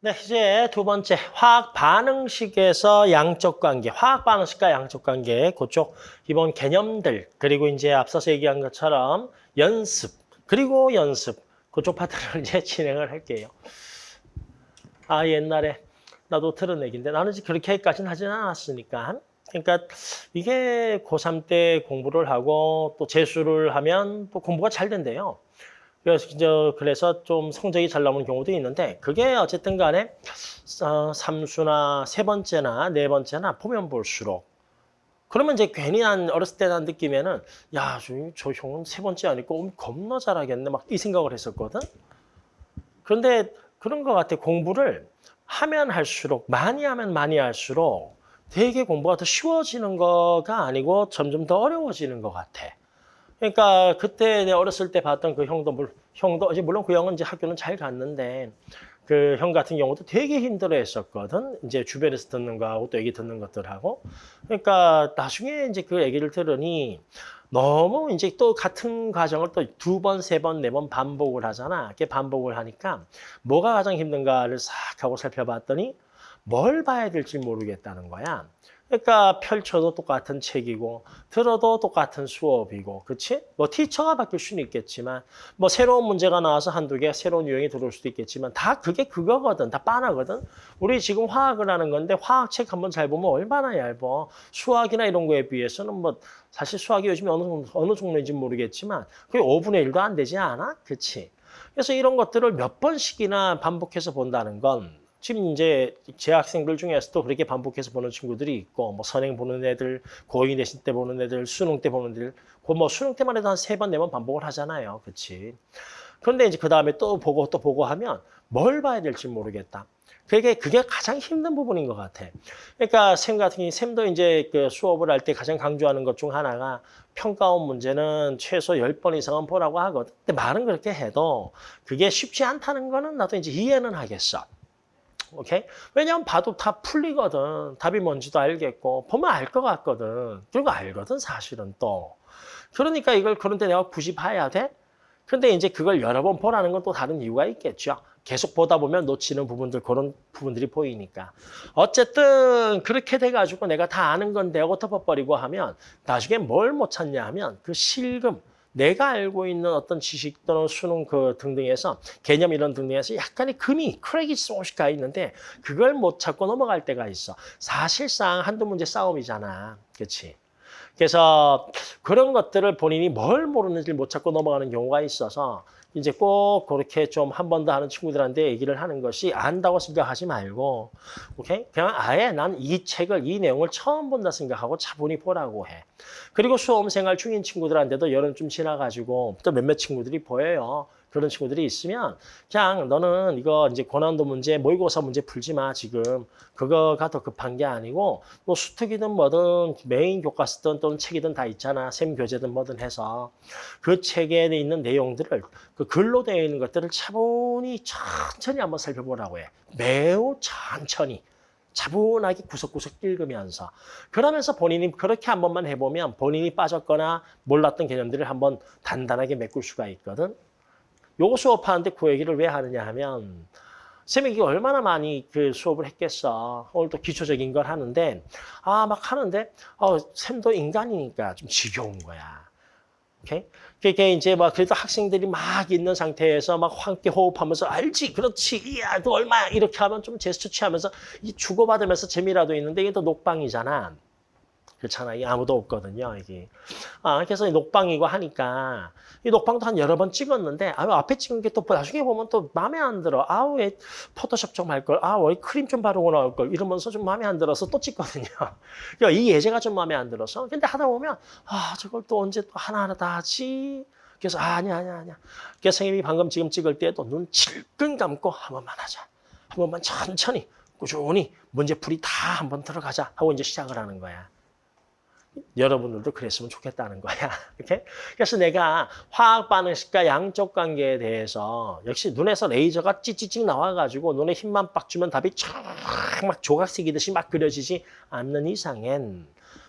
네, 이제 두 번째 화학 반응식에서 양적 관계, 화학 반응식과 양적 관계 그쪽 기본 개념들 그리고 이제 앞서서 얘기한 것처럼 연습 그리고 연습 그쪽 파트를 이제 진행을 할게요. 아 옛날에 나도 들은 얘기인데 나는 그렇게까지는 하지는 않았으니까 그러니까 이게 고3 때 공부를 하고 또 재수를 하면 또 공부가 잘 된대요. 그래서 그래서 좀 성적이 잘 나오는 경우도 있는데 그게 어쨌든 간에 어, 삼수나 세 번째나 네 번째나 보면 볼수록 그러면 이제 괜히 난 어렸을 때 난 느끼면은 야, 저, 저 형은 세 번째 아니고 겁나 잘하겠네 막 이 생각을 했었거든. 그런데 그런 것 같아. 공부를 하면 할수록 많이 하면 많이 할수록 되게 공부가 더 쉬워지는 거가 아니고 점점 더 어려워지는 것 같아. 그러니까 그때 내 어렸을 때 봤던 그 형도 물 형도 이제 물론 그 형은 이제 학교는 잘 갔는데 그 형 같은 경우도 되게 힘들어했었거든. 이제 주변에서 듣는 거하고 또 얘기 듣는 것들하고. 그러니까 나중에 이제 그 얘기를 들으니 너무 이제 또 같은 과정을 또 두 번, 세 번, 네 번 반복을 하잖아. 이렇게 반복을 하니까 뭐가 가장 힘든가를 싹 하고 살펴봤더니 뭘 봐야 될지 모르겠다는 거야. 그러니까 펼쳐도 똑같은 책이고 들어도 똑같은 수업이고 그치? 뭐 티처가 바뀔 수는 있겠지만 뭐 새로운 문제가 나와서 한두 개 새로운 유형이 들어올 수도 있겠지만 다 그게 그거거든. 다 빤하거든. 우리 지금 화학을 하는 건데 화학책 한번 잘 보면 얼마나 얇어. 수학이나 이런 거에 비해서는 뭐 사실 수학이 요즘에 어느, 어느 종류인지 모르겠지만 그게 5분의 1도 안 되지 않아? 그치? 그래서 이런 것들을 몇 번씩이나 반복해서 본다는 건 지금 이제 재학생들 중에서도 그렇게 반복해서 보는 친구들이 있고 뭐 선행 보는 애들, 고2 내신 때 보는 애들, 수능 때 보는 애들, 그뭐 수능 때만 해도 한 세 번, 네 번 반복을 하잖아요. 그렇지? 그런데 이제 그 다음에 또 보고 또 보고 하면 뭘 봐야 될지 모르겠다. 그게 그게 가장 힘든 부분인 것 같아. 그러니까 샘 같은 경우 샘도 이제 그 수업을 할 때 가장 강조하는 것 중 하나가 평가원 문제는 최소 10번 이상은 보라고 하거든. 근데 말은 그렇게 해도 그게 쉽지 않다는 거는 나도 이제 이해는 하겠어. 오케이? 왜냐하면 봐도 다 풀리거든. 답이 뭔지도 알겠고 보면 알 것 같거든. 그리고 알거든 사실은 또. 그러니까 이걸 그런데 내가 굳이 봐야 돼? 근데 이제 그걸 여러 번 보라는 건 또 다른 이유가 있겠죠. 계속 보다 보면 놓치는 부분들 그런 부분들이 보이니까. 어쨌든 그렇게 돼가지고 내가 다 아는 건데 하고 덮어버리고 하면 나중에 뭘 못 찾냐 하면 그 실금, 내가 알고 있는 어떤 지식 또는 수능 그 등등에서 개념 이런 등등에서 약간의 금이 크랙이 조금씩 가 있는데 그걸 못 찾고 넘어갈 때가 있어. 사실상 한두 문제 싸움이잖아. 그렇지? 그래서 그런 것들을 본인이 뭘 모르는지 못 찾고 넘어가는 경우가 있어서 이제 꼭 그렇게 좀 한 번 더 하는 친구들한테 얘기를 하는 것이 안다고 생각하지 말고 오케이 그냥 아예 난 이 책을 이 내용을 처음 본다 생각하고 차분히 보라고 해. 그리고 수험생활 중인 친구들한테도 여름 좀 지나가지고 또 몇몇 친구들이 보여요. 그런 친구들이 있으면 그냥 너는 이거 이제 고난도 문제, 모의고사 문제 풀지 마 지금. 그거가 더 급한 게 아니고 뭐 수특이든 뭐든 메인 교과서든 또는 책이든 다 있잖아. 샘 교재든 뭐든 해서 그 책에 있는 내용들을 그 글로 되어 있는 것들을 차분히 천천히 한번 살펴보라고 해. 매우 천천히. 차분하게 구석구석 읽으면서 그러면서 본인이 그렇게 한 번만 해보면 본인이 빠졌거나 몰랐던 개념들을 한번 단단하게 메꿀 수가 있거든. 요거 수업하는데 그 얘기를 왜 하느냐 하면 쌤이 이게 얼마나 많이 그 수업을 했겠어. 오늘 또 기초적인 걸 하는데 아 막 하는데 어 쌤도 인간이니까 좀 지겨운 거야. 오케이? 그게 이제 막 그래도 학생들이 막 있는 상태에서 막 함께 호흡하면서 알지 그렇지 이야 너 얼마야 이렇게 하면 좀 제스처 취하면서 이 주고받으면서 재미라도 있는데 이게 또 녹방이잖아. 그렇잖아. 이 아무도 없거든요. 이게. 아, 그래서 녹방이고 하니까 이 녹방도 한 여러 번 찍었는데 아, 앞에 찍은 게 또 나중에 보면 또 마음에 안 들어. 아우, 왜 포토샵 좀 할 걸. 아, 왜 크림 좀 바르고 나올 걸. 이러면서 좀 마음에 안 들어서 또 찍거든요. 그러니까 이 예제가 좀 마음에 안 들어서. 근데 하다 보면 아, 저걸 또 언제 또 하나하나 다 하지? 그래서 아, 아니야, 아니야, 아니야. 그래서 선생님이 방금 지금 찍을 때도 눈 질끈 감고 한 번만 하자. 한 번만 천천히 꾸준히 문제풀이 다 한번 들어가자 하고 이제 시작을 하는 거야. 여러분들도 그랬으면 좋겠다는 거야. 이렇게? 그래서 내가 화학 반응식과 양적 관계에 대해서 역시 눈에서 레이저가 찌찌찌 나와가지고 눈에 힘만 빡 주면 답이 촥막 조각색이듯이 막 그려지지 않는 이상엔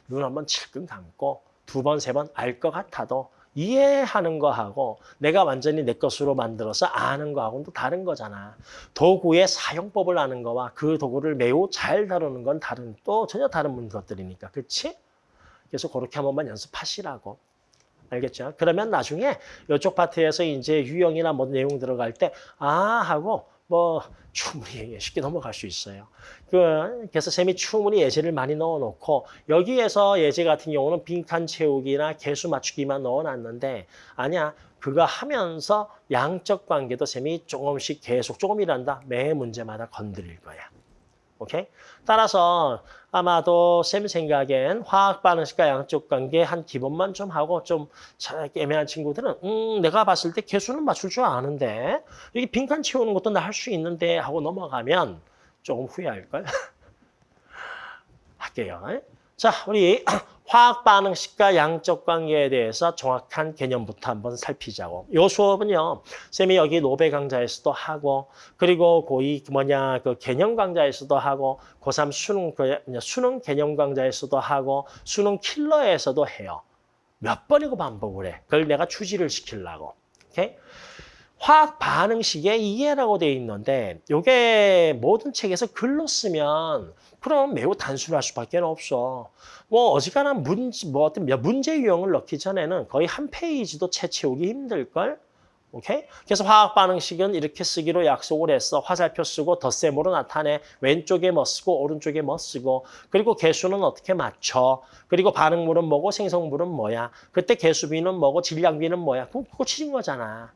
눈 한번 칠끈 감고 두 번, 세 번 알 것 같아도 이해하는 거하고 내가 완전히 내 것으로 만들어서 아는 거하고는 또 다른 거잖아. 도구의 사용법을 아는 거와 그 도구를 매우 잘 다루는 건 다른 또 전혀 다른 것들이니까. 그렇지? 그래서 그렇게 한 번만 연습하시라고. 알겠죠? 그러면 나중에 이쪽 파트에서 이제 유형이나 뭐 내용 들어갈 때 아 하고 뭐 충분히 쉽게 넘어갈 수 있어요. 그, 그래서 쌤이 충분히 예제를 많이 넣어 놓고 여기에서 예제 같은 경우는 빈칸 채우기나 개수 맞추기만 넣어 놨는데 아니야. 그거 하면서 양적 관계도 쌤이 조금씩 계속 조금이란다. 매 문제마다 건드릴 거야. 오케이? 따라서 아마도 쌤 생각엔 화학 반응식과 양적 관계 한 기본만 좀 하고 좀잘 애매한 친구들은 음 내가 봤을 때 개수는 맞출 줄 아는데 여기 빈칸 채우는 것도 나 할 수 있는데 하고 넘어가면 조금 후회할걸? 할게요. 자, 우리 화학 반응식과 양적 관계에 대해서 정확한 개념부터 한번 살피자고. 요 수업은요, 쌤이 여기 노베 강좌에서도 하고, 그리고 고2 뭐냐, 그 개념 강좌에서도 하고, 고3 수능, 그 수능 개념 강좌에서도 하고, 수능 킬러에서도 해요. 몇 번이고 반복을 해. 그걸 내가 추지를 시키려고. 오케이? 화학 반응식의 이해라고 돼 있는데 이게 모든 책에서 글로 쓰면 그럼 매우 단순할 수밖에 없어. 뭐 어지간한 문제 뭐 어떤 몇 문제 유형을 넣기 전에는 거의 한 페이지도 채 채우기 힘들 걸. 오케이? 그래서 화학 반응식은 이렇게 쓰기로 약속을 했어. 화살표 쓰고 덧셈으로 나타내. 왼쪽에 뭐 쓰고 오른쪽에 뭐 쓰고. 그리고 개수는 어떻게 맞춰. 그리고 반응물은 뭐고 생성물은 뭐야. 그때 개수비는 뭐고 질량비는 뭐야. 그거 치진 거잖아.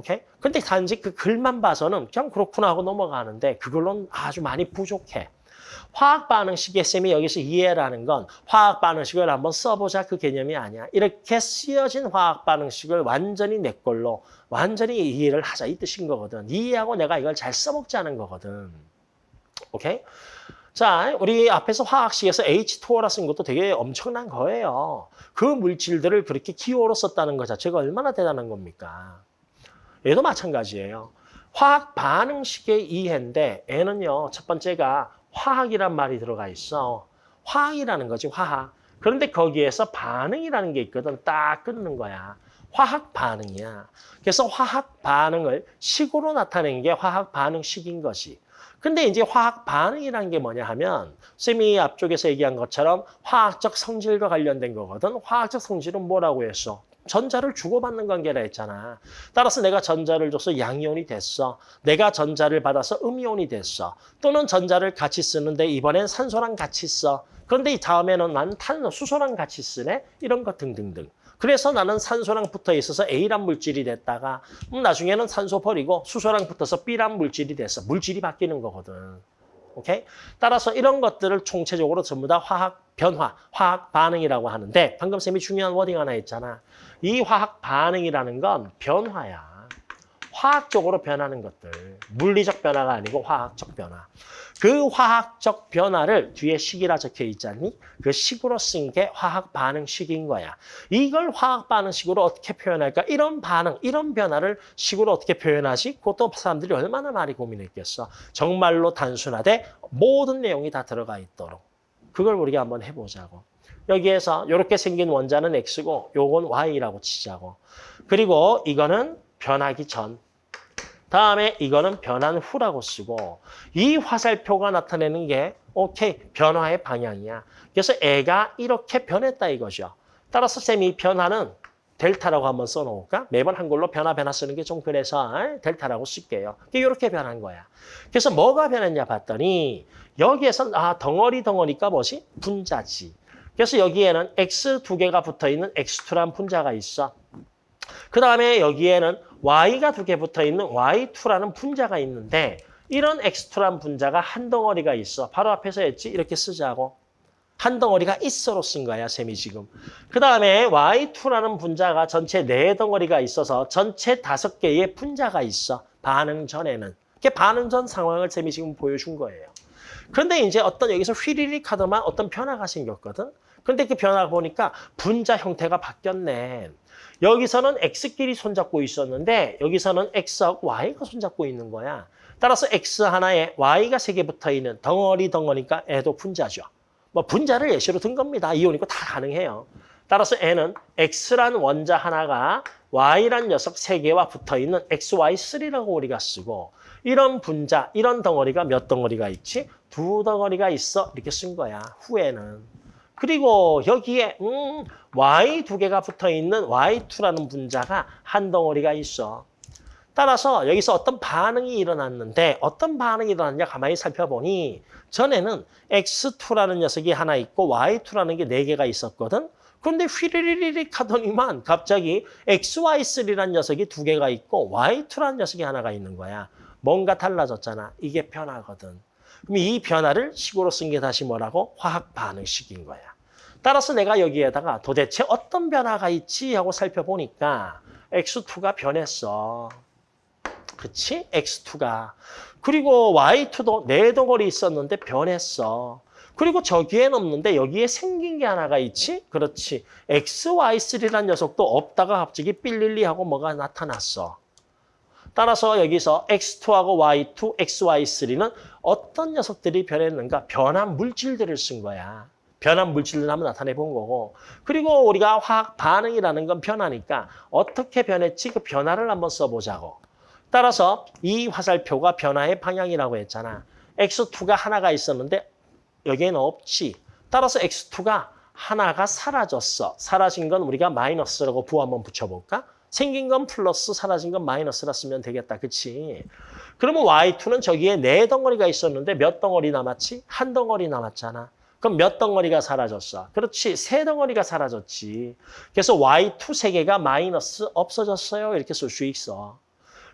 오케이? 근데 단지 그 글만 봐서는 그냥 그렇구나 하고 넘어가는데 그걸로는 아주 많이 부족해. 화학 반응식의 쌤이 여기서 이해라는 건 화학 반응식을 한번 써보자 그 개념이 아니야. 이렇게 쓰여진 화학 반응식을 완전히 내 걸로 완전히 이해를 하자 이 뜻인 거거든. 이해하고 내가 이걸 잘 써먹자는 거거든. 오케이? 자, 우리 앞에서 화학식에서 H2O라 쓴 것도 되게 엄청난 거예요. 그 물질들을 그렇게 기호로 썼다는 것 자체가 얼마나 대단한 겁니까? 얘도 마찬가지예요. 화학 반응식의 이해인데 얘는요. 첫 번째가 화학이란 말이 들어가 있어. 화학이라는 거지 화학. 그런데 거기에서 반응이라는 게 있거든. 딱 끊는 거야. 화학 반응이야. 그래서 화학 반응을 식으로 나타내는 게 화학 반응식인 것이. 근데 이제 화학 반응이라는 게 뭐냐 하면 쌤이 앞쪽에서 얘기한 것처럼 화학적 성질과 관련된 거거든. 화학적 성질은 뭐라고 했어? 전자를 주고받는 관계라 했잖아. 따라서 내가 전자를 줘서 양이온이 됐어. 내가 전자를 받아서 음이온이 됐어. 또는 전자를 같이 쓰는데 이번엔 산소랑 같이 써. 그런데 이 다음에는 난 탄소, 수소랑 같이 쓰네. 이런 것 등등등. 그래서 나는 산소랑 붙어 있어서 A란 물질이 됐다가 음, 나중에는 산소 버리고 수소랑 붙어서 B란 물질이 됐어. 물질이 바뀌는 거거든. 오케이? 따라서 이런 것들을 총체적으로 전부 다 화학 변화, 화학 반응이라고 하는데 방금 쌤이 중요한 워딩 하나 있잖아. 이 화학 반응이라는 건 변화야. 화학적으로 변하는 것들. 물리적 변화가 아니고 화학적 변화. 그 화학적 변화를 뒤에 식이라 적혀 있잖니? 그 식으로 쓴 게 화학 반응식인 거야. 이걸 화학 반응식으로 어떻게 표현할까? 이런 반응, 이런 변화를 식으로 어떻게 표현하지? 그것도 사람들이 얼마나 많이 고민했겠어. 정말로 단순하되 모든 내용이 다 들어가 있도록. 그걸 우리가 한번 해보자고. 여기에서 이렇게 생긴 원자는 X고 요건 Y라고 치자고. 그리고 이거는 변하기 전. 다음에 이거는 변한 후라고 쓰고 이 화살표가 나타내는 게 오케이 변화의 방향이야. 그래서 애가 이렇게 변했다 이거죠. 따라서 쌤이 변화는 델타라고 한번 써놓을까? 매번 한글로 변화 변화 쓰는 게 좀 그래서 델타라고 쓸게요. 이렇게 변한 거야. 그래서 뭐가 변했냐 봤더니 여기에서 아 덩어리 덩어리가 뭐지? 분자지. 그래서 여기에는 X 두 개가 붙어있는 X2란 분자가 있어. 그 다음에 여기에는 Y가 두 개 붙어 있는 Y2라는 분자가 있는데 이런 X2란 분자가 한 덩어리가 있어. 바로 앞에서 했지? 이렇게 쓰자고. 한 덩어리가 있어로 쓴 거야, 쌤이 지금. 그 다음에 Y2라는 분자가 전체 네 덩어리가 있어서 전체 다섯 개의 분자가 있어. 반응 전에는. 그게 반응 전 상황을 쌤이 지금 보여준 거예요. 그런데 이제 어떤 여기서 휘리릭 하더만 어떤 변화가 생겼거든. 근데 그 변화 보니까 분자 형태가 바뀌었네. 여기서는 X끼리 손잡고 있었는데 여기서는 X하고 Y가 손잡고 있는 거야. 따라서 X 하나에 Y가 세 개 붙어있는 덩어리 덩어리니까 애도 분자죠. 뭐 분자를 예시로 든 겁니다. 이온이고 다 가능해요. 따라서 N은 X란 원자 하나가 Y란 녀석 세 개와 붙어있는 XY3라고 우리가 쓰고 이런 분자, 이런 덩어리가 몇 덩어리가 있지? 두 덩어리가 있어. 이렇게 쓴 거야. 후에는. 그리고 여기에 음, Y 두 개가 붙어 있는 Y2라는 분자가 한 덩어리가 있어. 따라서 여기서 어떤 반응이 일어났는데 어떤 반응이 일어났냐 가만히 살펴보니 전에는 X2라는 녀석이 하나 있고 Y2라는 게 네 개가 있었거든. 그런데 휘리리릭 하더니만 갑자기 XY3라는 녀석이 두 개가 있고 Y2라는 녀석이 하나가 있는 거야. 뭔가 달라졌잖아. 이게 변화거든. 그럼 이 변화를 식으로 쓴 게 다시 뭐라고? 화학 반응식인 거야. 따라서 내가 여기에다가 도대체 어떤 변화가 있지 하고 살펴보니까 X2가 변했어. 그치? X2가. 그리고 Y2도 네 덩어리 있었는데 변했어. 그리고 저기엔 없는데 여기에 생긴 게 하나가 있지? 그렇지. XY3라는 녀석도 없다가 갑자기 삘릴리 하고 뭐가 나타났어. 따라서 여기서 X2하고 Y2, XY3는 어떤 녀석들이 변했는가? 변한 물질들을 쓴 거야. 변한 물질을 한번 나타내 본 거고. 그리고 우리가 화학 반응이라는 건 변하니까 어떻게 변했지? 그 변화를 한번 써보자고. 따라서 이 화살표가 변화의 방향이라고 했잖아. X2가 하나가 있었는데 여기에는 없지. 따라서 X2가 하나가 사라졌어. 사라진 건 우리가 마이너스라고 부호 한번 붙여볼까? 생긴 건 플러스, 사라진 건 마이너스라 쓰면 되겠다. 그치? 그러면 Y2는 저기에 네 덩어리가 있었는데 몇 덩어리 남았지? 한 덩어리 남았잖아. 그럼 몇 덩어리가 사라졌어? 그렇지, 세 덩어리가 사라졌지. 그래서 Y2 세 개가 마이너스 없어졌어요. 이렇게 쓸 수 있어.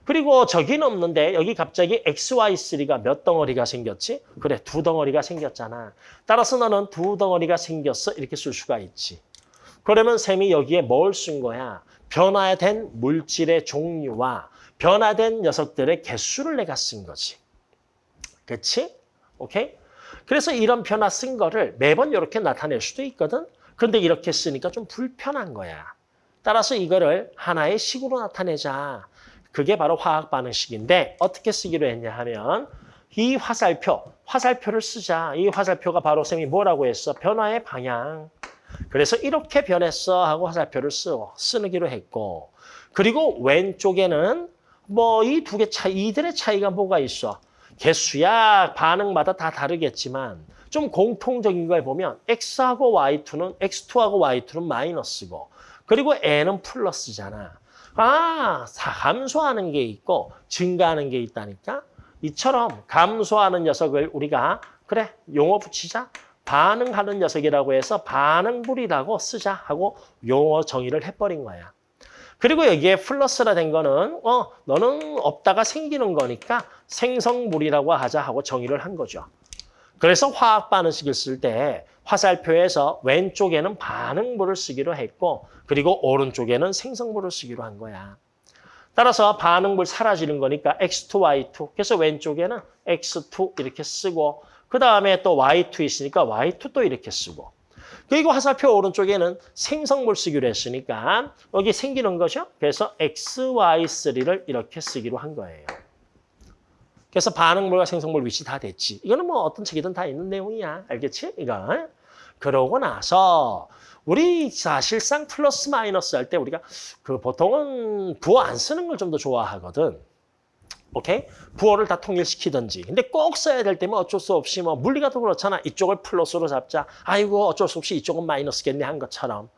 그리고 저기는 없는데 여기 갑자기 XY3가 몇 덩어리가 생겼지? 그래, 두 덩어리가 생겼잖아. 따라서 너는 두 덩어리가 생겼어. 이렇게 쓸 수가 있지. 그러면 쌤이 여기에 뭘 쓴 거야? 변화된 물질의 종류와 변화된 녀석들의 개수를 내가 쓴 거지. 그치? 오케이? 그래서 이런 변화 쓴 거를 매번 이렇게 나타낼 수도 있거든. 그런데 이렇게 쓰니까 좀 불편한 거야. 따라서 이거를 하나의 식으로 나타내자. 그게 바로 화학 반응식인데 어떻게 쓰기로 했냐 하면 이 화살표, 화살표를 쓰자. 이 화살표가 바로 쌤이 뭐라고 했어? 변화의 방향. 그래서 이렇게 변했어 하고 화살표를 쓰, 쓰기로 했고 그리고 왼쪽에는 뭐 이 두 개 차이, 이들의 차이가 뭐가 있어? 개수야 반응마다 다 다르겠지만 좀 공통적인 걸 보면 X하고 Y2는 X2하고 Y2는 마이너스고 그리고 N은 플러스잖아. 아, 감소하는 게 있고 증가하는 게 있다니까? 이처럼 감소하는 녀석을 우리가 그래 용어 붙이자. 반응하는 녀석이라고 해서 반응물이라고 쓰자 하고 용어 정의를 해버린 거야. 그리고 여기에 플러스라 된 거는 어 너는 없다가 생기는 거니까 생성물이라고 하자 하고 정의를 한 거죠. 그래서 화학 반응식을 쓸 때 화살표에서 왼쪽에는 반응물을 쓰기로 했고 그리고 오른쪽에는 생성물을 쓰기로 한 거야. 따라서 반응물 사라지는 거니까 X2, Y2. 그래서 왼쪽에는 X2 이렇게 쓰고 그 다음에 또 Y2 있으니까 Y2 또 이렇게 쓰고 그리고 화살표 오른쪽에는 생성물 쓰기로 했으니까 여기 생기는 거죠. 그래서 XY3를 이렇게 쓰기로 한 거예요. 그래서 반응물과 생성물 위치 다 됐지. 이거는 뭐 어떤 책이든 다 있는 내용이야. 알겠지? 이거. 그러고 나서 우리 사실상 플러스 마이너스 할 때 우리가 그 보통은 부호 안 쓰는 걸 좀 더 좋아하거든. 오케이? 부호를 다 통일시키든지. 근데 꼭 써야 될 때면 어쩔 수 없이 뭐 물리가 더 그렇잖아. 이쪽을 플러스로 잡자. 아이고 어쩔 수 없이 이쪽은 마이너스겠네 한 것처럼.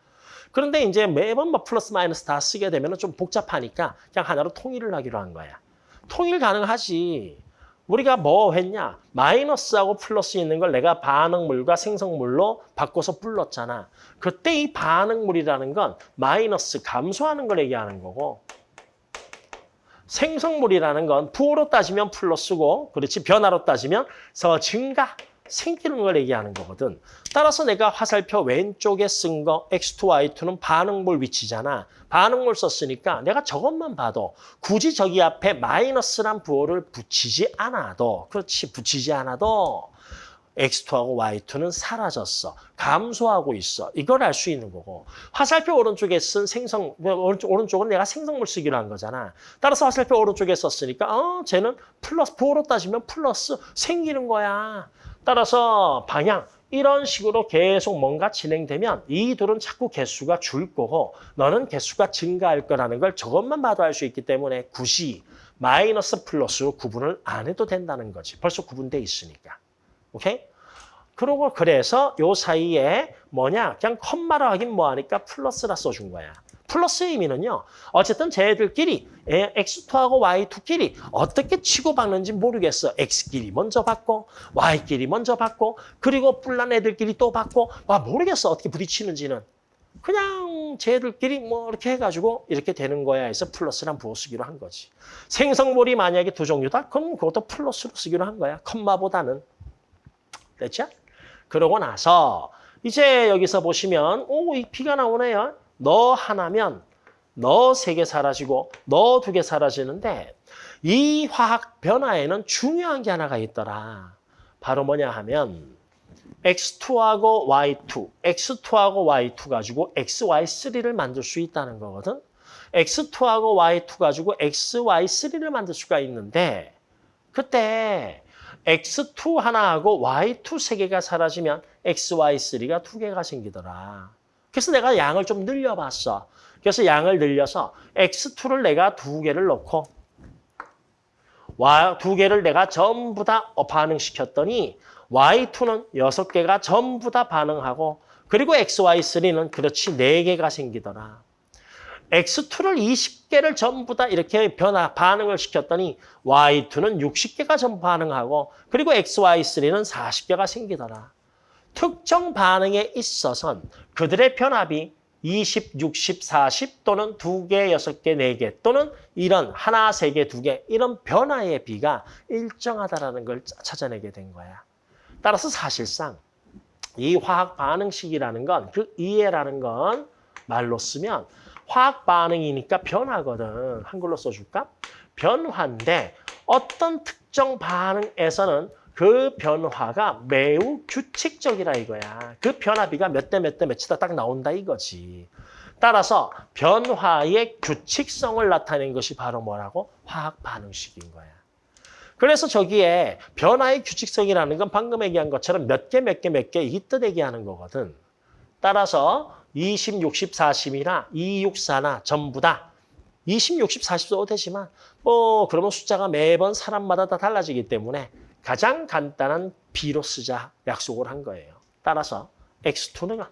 그런데 이제 매번 뭐 플러스 마이너스 다 쓰게 되면 좀 복잡하니까 그냥 하나로 통일을 하기로 한 거야. 통일 가능하지. 우리가 뭐 했냐? 마이너스하고 플러스 있는 걸 내가 반응물과 생성물로 바꿔서 불렀잖아. 그때 이 반응물이라는 건 마이너스 감소하는 걸 얘기하는 거고 생성물이라는 건 부호로 따지면 플러스고 그렇지 변화로 따지면 서 증가 생기는 걸 얘기하는 거거든. 따라서 내가 화살표 왼쪽에 쓴 거 X2, Y2는 반응물 위치잖아. 반응물 썼으니까 내가 저것만 봐도 굳이 저기 앞에 마이너스란 부호를 붙이지 않아도 그렇지 붙이지 않아도 X2하고 Y2는 사라졌어. 감소하고 있어. 이걸 알 수 있는 거고. 화살표 오른쪽에 쓴 생성, 오른쪽, 오른쪽은 내가 생성물 쓰기로 한 거잖아. 따라서 화살표 오른쪽에 썼으니까 어, 쟤는 플러스, 부호로 따지면 플러스 생기는 거야. 따라서 방향, 이런 식으로 계속 뭔가 진행되면 이 둘은 자꾸 개수가 줄 거고 너는 개수가 증가할 거라는 걸 저것만 봐도 알 수 있기 때문에 굳이 마이너스 플러스로 구분을 안 해도 된다는 거지. 벌써 구분돼 있으니까. 오케이? 그러고 그래서 요 사이에 뭐냐 그냥 컴마로 하긴 뭐하니까 플러스라 써준 거야. 플러스의 의미는요. 어쨌든 쟤들끼리 X2하고 Y2끼리 어떻게 치고받는지 모르겠어. X끼리 먼저 받고 Y끼리 먼저 받고 그리고 뿔난 애들끼리 또 받고 와 모르겠어. 어떻게 부딪히는지는. 그냥 쟤들끼리 뭐 이렇게 해가지고 이렇게 되는 거야 해서 플러스란 부어 쓰기로 한 거지. 생성물이 만약에 두 종류다? 그럼 그것도 플러스로 쓰기로 한 거야. 컴마보다는. 됐죠? 그러고 나서 이제 여기서 보시면 오, 이 B가 나오네요. 너 하나면 너 세 개 사라지고 너 두 개 사라지는데 이 화학 변화에는 중요한 게 하나가 있더라. 바로 뭐냐 하면 X2하고 Y2, X2하고 Y2 가지고 XY3를 만들 수 있다는 거거든. X2하고 Y2 가지고 XY3를 만들 수가 있는데 그때 X2 하나하고 Y2 세 개가 사라지면 XY3가 두 개가 생기더라. 그래서 내가 양을 좀 늘려봤어. 그래서 양을 늘려서 X2를 내가 두 개를 넣고 Y 두 개를 내가 전부 다 반응시켰더니 Y2는 여섯 개가 전부 다 반응하고 그리고 XY3는 그렇지 네 개가 생기더라. X2를 20개를 전부 다 이렇게 변화, 반응을 시켰더니 Y2는 60개가 전부 반응하고 그리고 XY3는 40개가 생기더라. 특정 반응에 있어선 그들의 변압이 20, 60, 40 또는 2개, 6개, 4개 또는 이런 하나, 3개, 2개 이런 변화의 비가 일정하다라는 걸 찾아내게 된 거야. 따라서 사실상 이 화학 반응식이라는 건 그 이해라는 건 말로 쓰면 화학 반응이니까 변화거든. 한글로 써줄까? 변화인데 어떤 특정 반응에서는 그 변화가 매우 규칙적이라 이거야. 그 변화비가 몇 대 몇 대 몇이다 딱 나온다 이거지. 따라서 변화의 규칙성을 나타낸 것이 바로 뭐라고? 화학 반응식인 거야. 그래서 저기에 변화의 규칙성이라는 건 방금 얘기한 것처럼 몇 개, 몇 개, 몇 개 이 뜻 얘기하는 거거든. 따라서 20, 60, 40이나 2, 6, 4나 전부 다 20, 60, 40 써도 되지만 뭐 그러면 숫자가 매번 사람마다 다 달라지기 때문에 가장 간단한 B로 쓰자 약속을 한 거예요. 따라서 X2는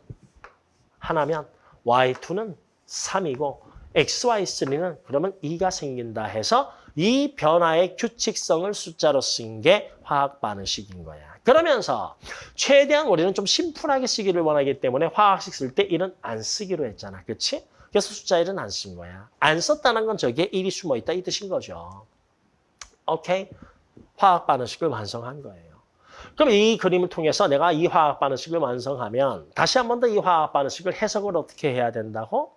하나면 Y2는 3이고 XY3는 그러면 2가 생긴다 해서 이 변화의 규칙성을 숫자로 쓴 게 화학 반응식인 거야. 그러면서 최대한 우리는 좀 심플하게 쓰기를 원하기 때문에 화학식 쓸 때 1은 안 쓰기로 했잖아. 그렇지? 그래서 숫자 1은 안 쓴 거야. 안 썼다는 건 저기에 1이 숨어 있다 이 뜻인 거죠. 오케이? 화학 반응식을 완성한 거예요. 그럼 이 그림을 통해서 내가 이 화학 반응식을 완성하면 다시 한 번 더 이 화학 반응식을 해석을 어떻게 해야 된다고?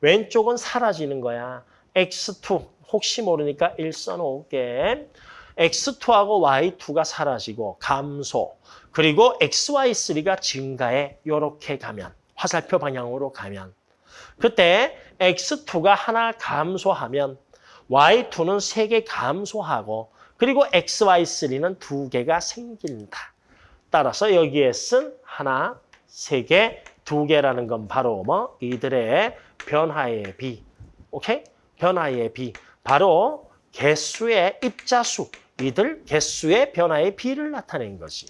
왼쪽은 사라지는 거야. X2 혹시 모르니까 1 써놓을게. X2하고 Y2가 사라지고 감소. 그리고 XY3가 증가해 이렇게 가면 화살표 방향으로 가면 그때 X2가 하나 감소하면 Y2는 세 개 감소하고 그리고 XY3는 두 개가 생긴다. 따라서 여기에 쓴 하나, 세 개, 두 개라는 건 바로 뭐 이들의 변화의 비. 오케이? 변화의 비. 바로 개수의 입자수. 이들 개수의 변화의 비를 나타낸 것이.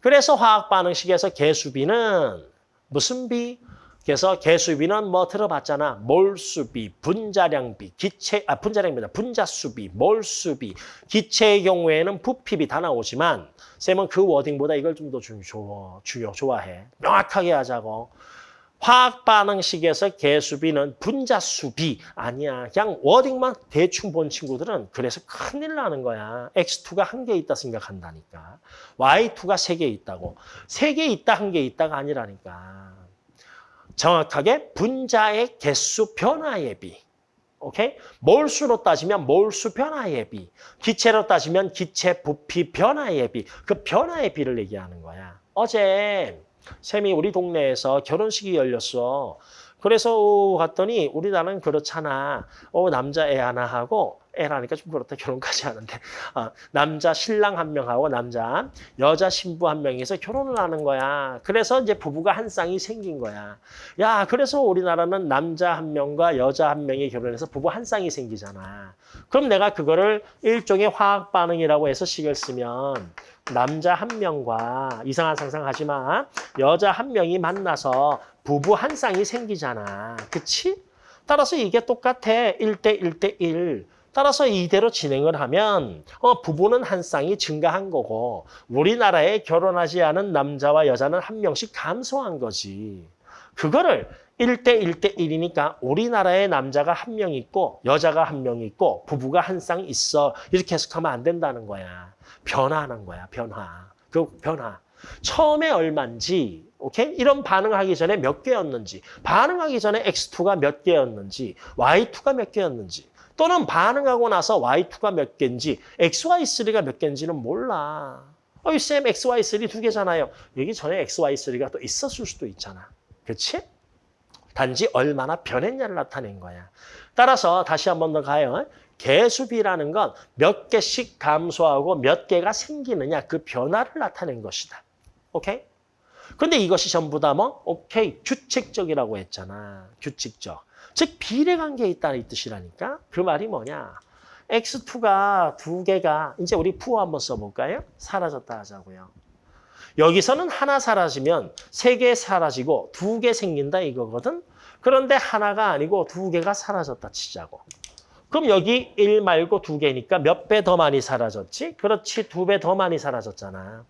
그래서 화학 반응식에서 개수비는 무슨 비? 그래서 개수비는 뭐 들어봤잖아. 몰수비, 분자량비, 기체, 아, 분자량비다. 분자수비, 몰수비, 기체의 경우에는 부피비 다 나오지만 쌤은 그 워딩보다 이걸 좀더 중요, 중요, 좋아해. 명확하게 하자고. 화학 반응식에서 개수비는 분자수비 아니야. 그냥 워딩만 대충 본 친구들은 그래서 큰일 나는 거야. X2가 한 개 있다 생각한다니까. Y2가 세 개 있다고. 세 개 있다, 한 개 있다가 아니라니까. 정확하게 분자의 개수 변화의 비. 오케이? 몰수로 따지면 몰수 변화의 비. 기체로 따지면 기체 부피 변화의 비. 그 변화의 비를 얘기하는 거야. 어제 쌤이 우리 동네에서 결혼식이 열렸어. 그래서 갔더니 우리 나는 그렇잖아. 어, 남자애 하나 하고 애라니까 좀 그렇다 결혼까지 하는데 어, 남자 신랑 한 명하고 남자 여자 신부 한 명이서 결혼을 하는 거야. 그래서 이제 부부가 한 쌍이 생긴 거야. 야 그래서 우리나라는 남자 한 명과 여자 한 명이 결혼해서 부부 한 쌍이 생기잖아. 그럼 내가 그거를 일종의 화학 반응이라고 해서 식을 쓰면 남자 한 명과 이상한 상상하지 마. 여자 한 명이 만나서 부부 한 쌍이 생기잖아. 그치? 따라서 이게 똑같아. 1대 1대 1. 따라서 이대로 진행을 하면 어, 부부는 한 쌍이 증가한 거고 우리나라에 결혼하지 않은 남자와 여자는 한 명씩 감소한 거지. 그거를 1대 1대 1이니까 우리나라에 남자가 한 명 있고 여자가 한 명 있고 부부가 한 쌍 있어. 이렇게 해석하면 안 된다는 거야. 변화하는 거야. 변화. 그 변화. 처음에 얼마인지 오케이? 이런 반응하기 전에 몇 개였는지 반응하기 전에 X2가 몇 개였는지 Y2가 몇 개였는지 또는 반응하고 나서 Y2가 몇 개인지 XY3가 몇 개인지는 몰라. 어이 쌤 XY3 두 개잖아요. 여기 전에 XY3가 또 있었을 수도 있잖아. 그렇지? 단지 얼마나 변했냐를 나타낸 거야. 따라서 다시 한 번 더 가요. 개수비라는 건 몇 개씩 감소하고 몇 개가 생기느냐 그 변화를 나타낸 것이다. 오케이? 근데 이것이 전부 다 뭐? 오케이. 규칙적이라고 했잖아. 규칙적. 즉 비례관계에 있다는 이 뜻이라니까. 그 말이 뭐냐? X2가 두 개가 이제 우리 푸어 한번 써볼까요? 사라졌다 하자고요. 여기서는 하나 사라지면 세 개 사라지고 두 개 생긴다 이거거든. 그런데 하나가 아니고 두 개가 사라졌다 치자고. 그럼 여기 1 말고 두 개니까 몇 배 더 많이 사라졌지? 그렇지, 두 배 더 많이 사라졌잖아.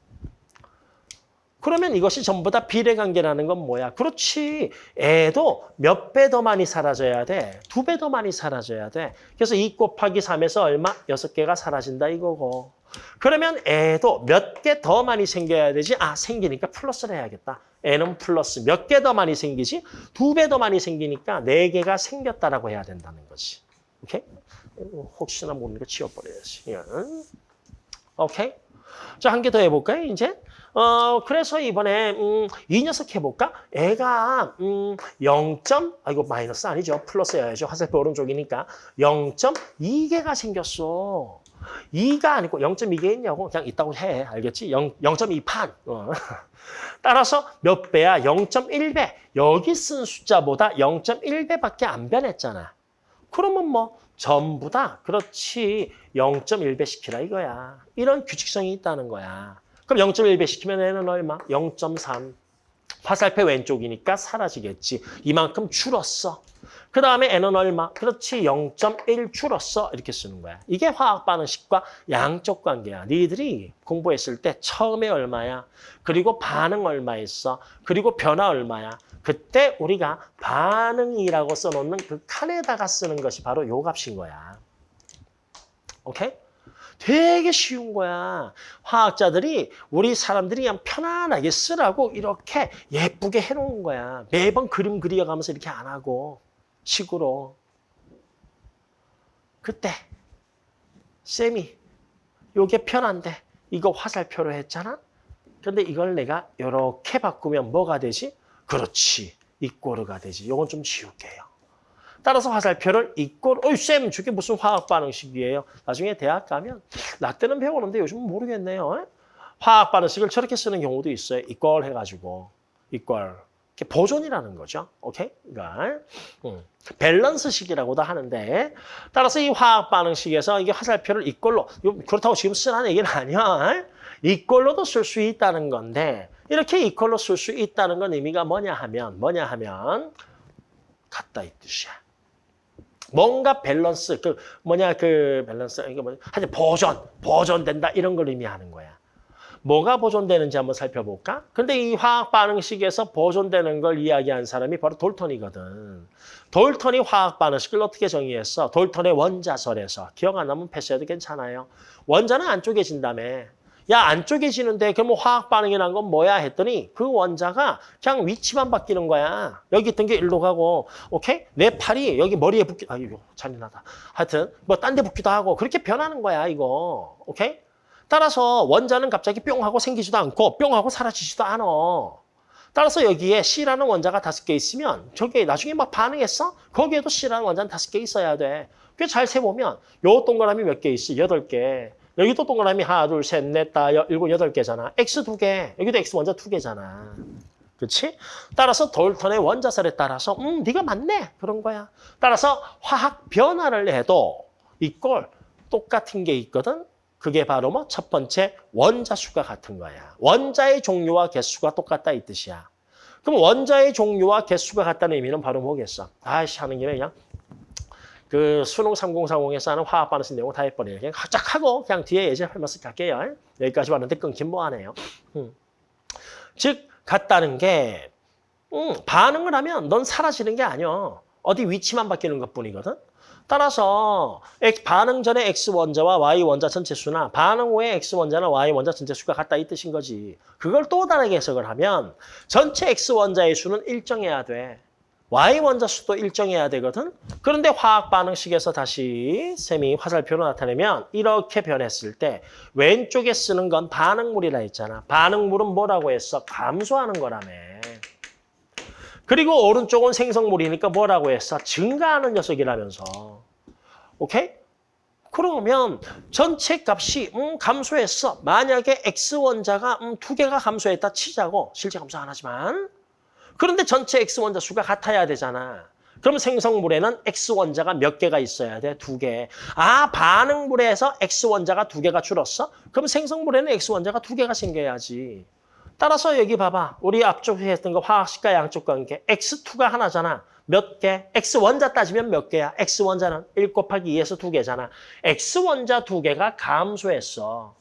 그러면 이것이 전부 다 비례관계라는 건 뭐야? 그렇지. 애도 몇 배 더 많이 사라져야 돼. 두 배 더 많이 사라져야 돼. 그래서 2 곱하기 3에서 얼마? 여섯 개가 사라진다 이거고. 그러면 애도 몇 개 더 많이 생겨야 되지? 아, 생기니까 플러스를 해야겠다. 애는 플러스. 몇 개 더 많이 생기지? 두 배 더 많이 생기니까 네 개가 생겼다라고 해야 된다는 거지. 오케이? 혹시나 모르는 거 지워버려야지. 예. 오케이? 자, 한 개 더 해볼까요, 이제? 어, 그래서 이번에, 음, 이 녀석 해볼까? 애가, 음, 0. 아, 이거 마이너스 아니죠. 플러스여야죠. 화살표 오른쪽이니까. 0.2개가 생겼어. 2가 아니고 0.2개 있냐고 그냥 있다고 해. 알겠지? 0, 0.2판. 어. 따라서 몇 배야? 0.1배. 여기 쓴 숫자보다 0.1배밖에 안 변했잖아. 그러면 뭐 전부 다 그렇지 0.1배 시키라 이거야. 이런 규칙성이 있다는 거야. 그럼 0.1배 시키면 얘는 얼마? 0.3. 화살표 왼쪽이니까 사라지겠지. 이만큼 줄었어. 그 다음에 n은 얼마? 그렇지 0.1 줄었어. 이렇게 쓰는 거야. 이게 화학 반응식과 양적 관계야. 니들이 공부했을 때 처음에 얼마야? 그리고 반응 얼마였어? 그리고 변화 얼마야? 그때 우리가 반응이라고 써놓는 그 칸에다가 쓰는 것이 바로 요 값인 거야. 오케이? 되게 쉬운 거야. 화학자들이 우리 사람들이 그냥 편안하게 쓰라고 이렇게 예쁘게 해놓은 거야. 매번 그림 그려가면서 이렇게 안 하고 식으로. 그때 쌤이 요게 편한데 이거 화살표로 했잖아. 근데 이걸 내가 이렇게 바꾸면 뭐가 되지? 그렇지. 이꼬르가 되지. 요건 좀 지울게요. 따라서 화살표를 이꼬르. 어이 쌤 저게 무슨 화학 반응식이에요? 나중에 대학 가면 나 때는 배우는데 요즘은 모르겠네요. 화학 반응식을 저렇게 쓰는 경우도 있어요. 이꼴 해가지고 이꼴. 보존이라는 거죠. 오케이? 그러니까 음, 밸런스식이라고도 하는데 따라서 이 화학 반응식에서 이게 화살표를 이꼴로 그렇다고 지금 쓰라는 얘기는 아니야. 이꼴로도 쓸 수 있다는 건데 이렇게 이꼴로 쓸 수 있다는 건 의미가 뭐냐 하면 뭐냐 하면 같다 이 뜻이야. 뭔가 밸런스 그 뭐냐 그 밸런스 이게 뭐냐 하여튼 보존 보존된다 이런 걸 의미하는 거야. 뭐가 보존되는지 한번 살펴볼까? 근데 이 화학 반응식에서 보존되는 걸 이야기한 사람이 바로 돌턴이거든. 돌턴이 화학 반응식을 어떻게 정의했어? 돌턴의 원자설에서. 기억 안 나면 패스해도 괜찮아요. 원자는 안 쪼개진다며. 야, 안 쪼개지는데 그러면 화학 반응이 난건 뭐야 했더니 그 원자가 그냥 위치만 바뀌는 거야. 여기 있던 게 일로 가고, 오케이? 내 팔이 여기 머리에 붙기, 아, 이거 잔인하다. 하여튼 뭐 딴 데 붙기도 하고 그렇게 변하는 거야, 이거. 오케이? 따라서 원자는 갑자기 뿅 하고 생기지도 않고 뿅 하고 사라지지도 않아. 따라서 여기에 C라는 원자가 다섯 개 있으면 저게 나중에 막 반응했어? 거기에도 C라는 원자는 다섯 개 있어야 돼. 그잘 세보면 요 동그라미 몇 개 있어? 여덟 개. 여기도 동그라미 하나, 둘, 셋, 넷, 다, 여, 일곱, 여덟 개잖아. X 두 개. 여기도 X 원자 두 개잖아. 그렇지? 따라서 돌턴의 원자설에 따라서 음, 네가 맞네. 그런 거야. 따라서 화학 변화를 해도 이걸 똑같은 게 있거든. 그게 바로 뭐 첫 번째 원자 수가 같은 거야. 원자의 종류와 개수가 똑같다 이 뜻이야. 그럼 원자의 종류와 개수가 같다는 의미는 바로 뭐겠어? 아이씨 하는 김에 그냥 그 수능 3040에서 하는 화학 반응식 내용 다 해버려요. 그냥 쫙 하고 그냥 뒤에 예제 할면서 갈게요. 여기까지 왔는데 끊긴 뭐하네요. 음. 즉 같다는 게 음, 반응을 하면 넌 사라지는 게 아니야. 어디 위치만 바뀌는 것뿐이거든. 따라서 반응 전에 X 원자와 Y 원자 전체 수나 반응 후에 X 원자나 Y 원자 전체 수가 같다 이 뜻인 거지. 그걸 또 다르게 해석을 하면 전체 X 원자의 수는 일정해야 돼. Y 원자 수도 일정해야 되거든. 그런데 화학 반응식에서 다시 셈이 화살표로 나타내면 이렇게 변했을 때 왼쪽에 쓰는 건 반응물이라 했잖아. 반응물은 뭐라고 했어? 감소하는 거라며. 그리고 오른쪽은 생성물이니까 뭐라고 했어? 증가하는 녀석이라면서. 오케이? 그러면 전체 값이 음, 감소했어. 만약에 X원자가 음, 두 개가 감소했다 치자고. 실제 감소 안 하지만. 그런데 전체 X원자 수가 같아야 되잖아. 그럼 생성물에는 X원자가 몇 개가 있어야 돼? 두 개. 아, 반응물에서 X원자가 두 개가 줄었어? 그럼 생성물에는 X원자가 두 개가 생겨야지. 따라서 여기 봐봐. 우리 앞쪽에 했던 거 화학식과 양쪽 관계. X2가 하나잖아. 몇 개? X원자 따지면 몇 개야? X원자는 1 곱하기 2에서 두 개잖아. X원자 두 개가 감소했어.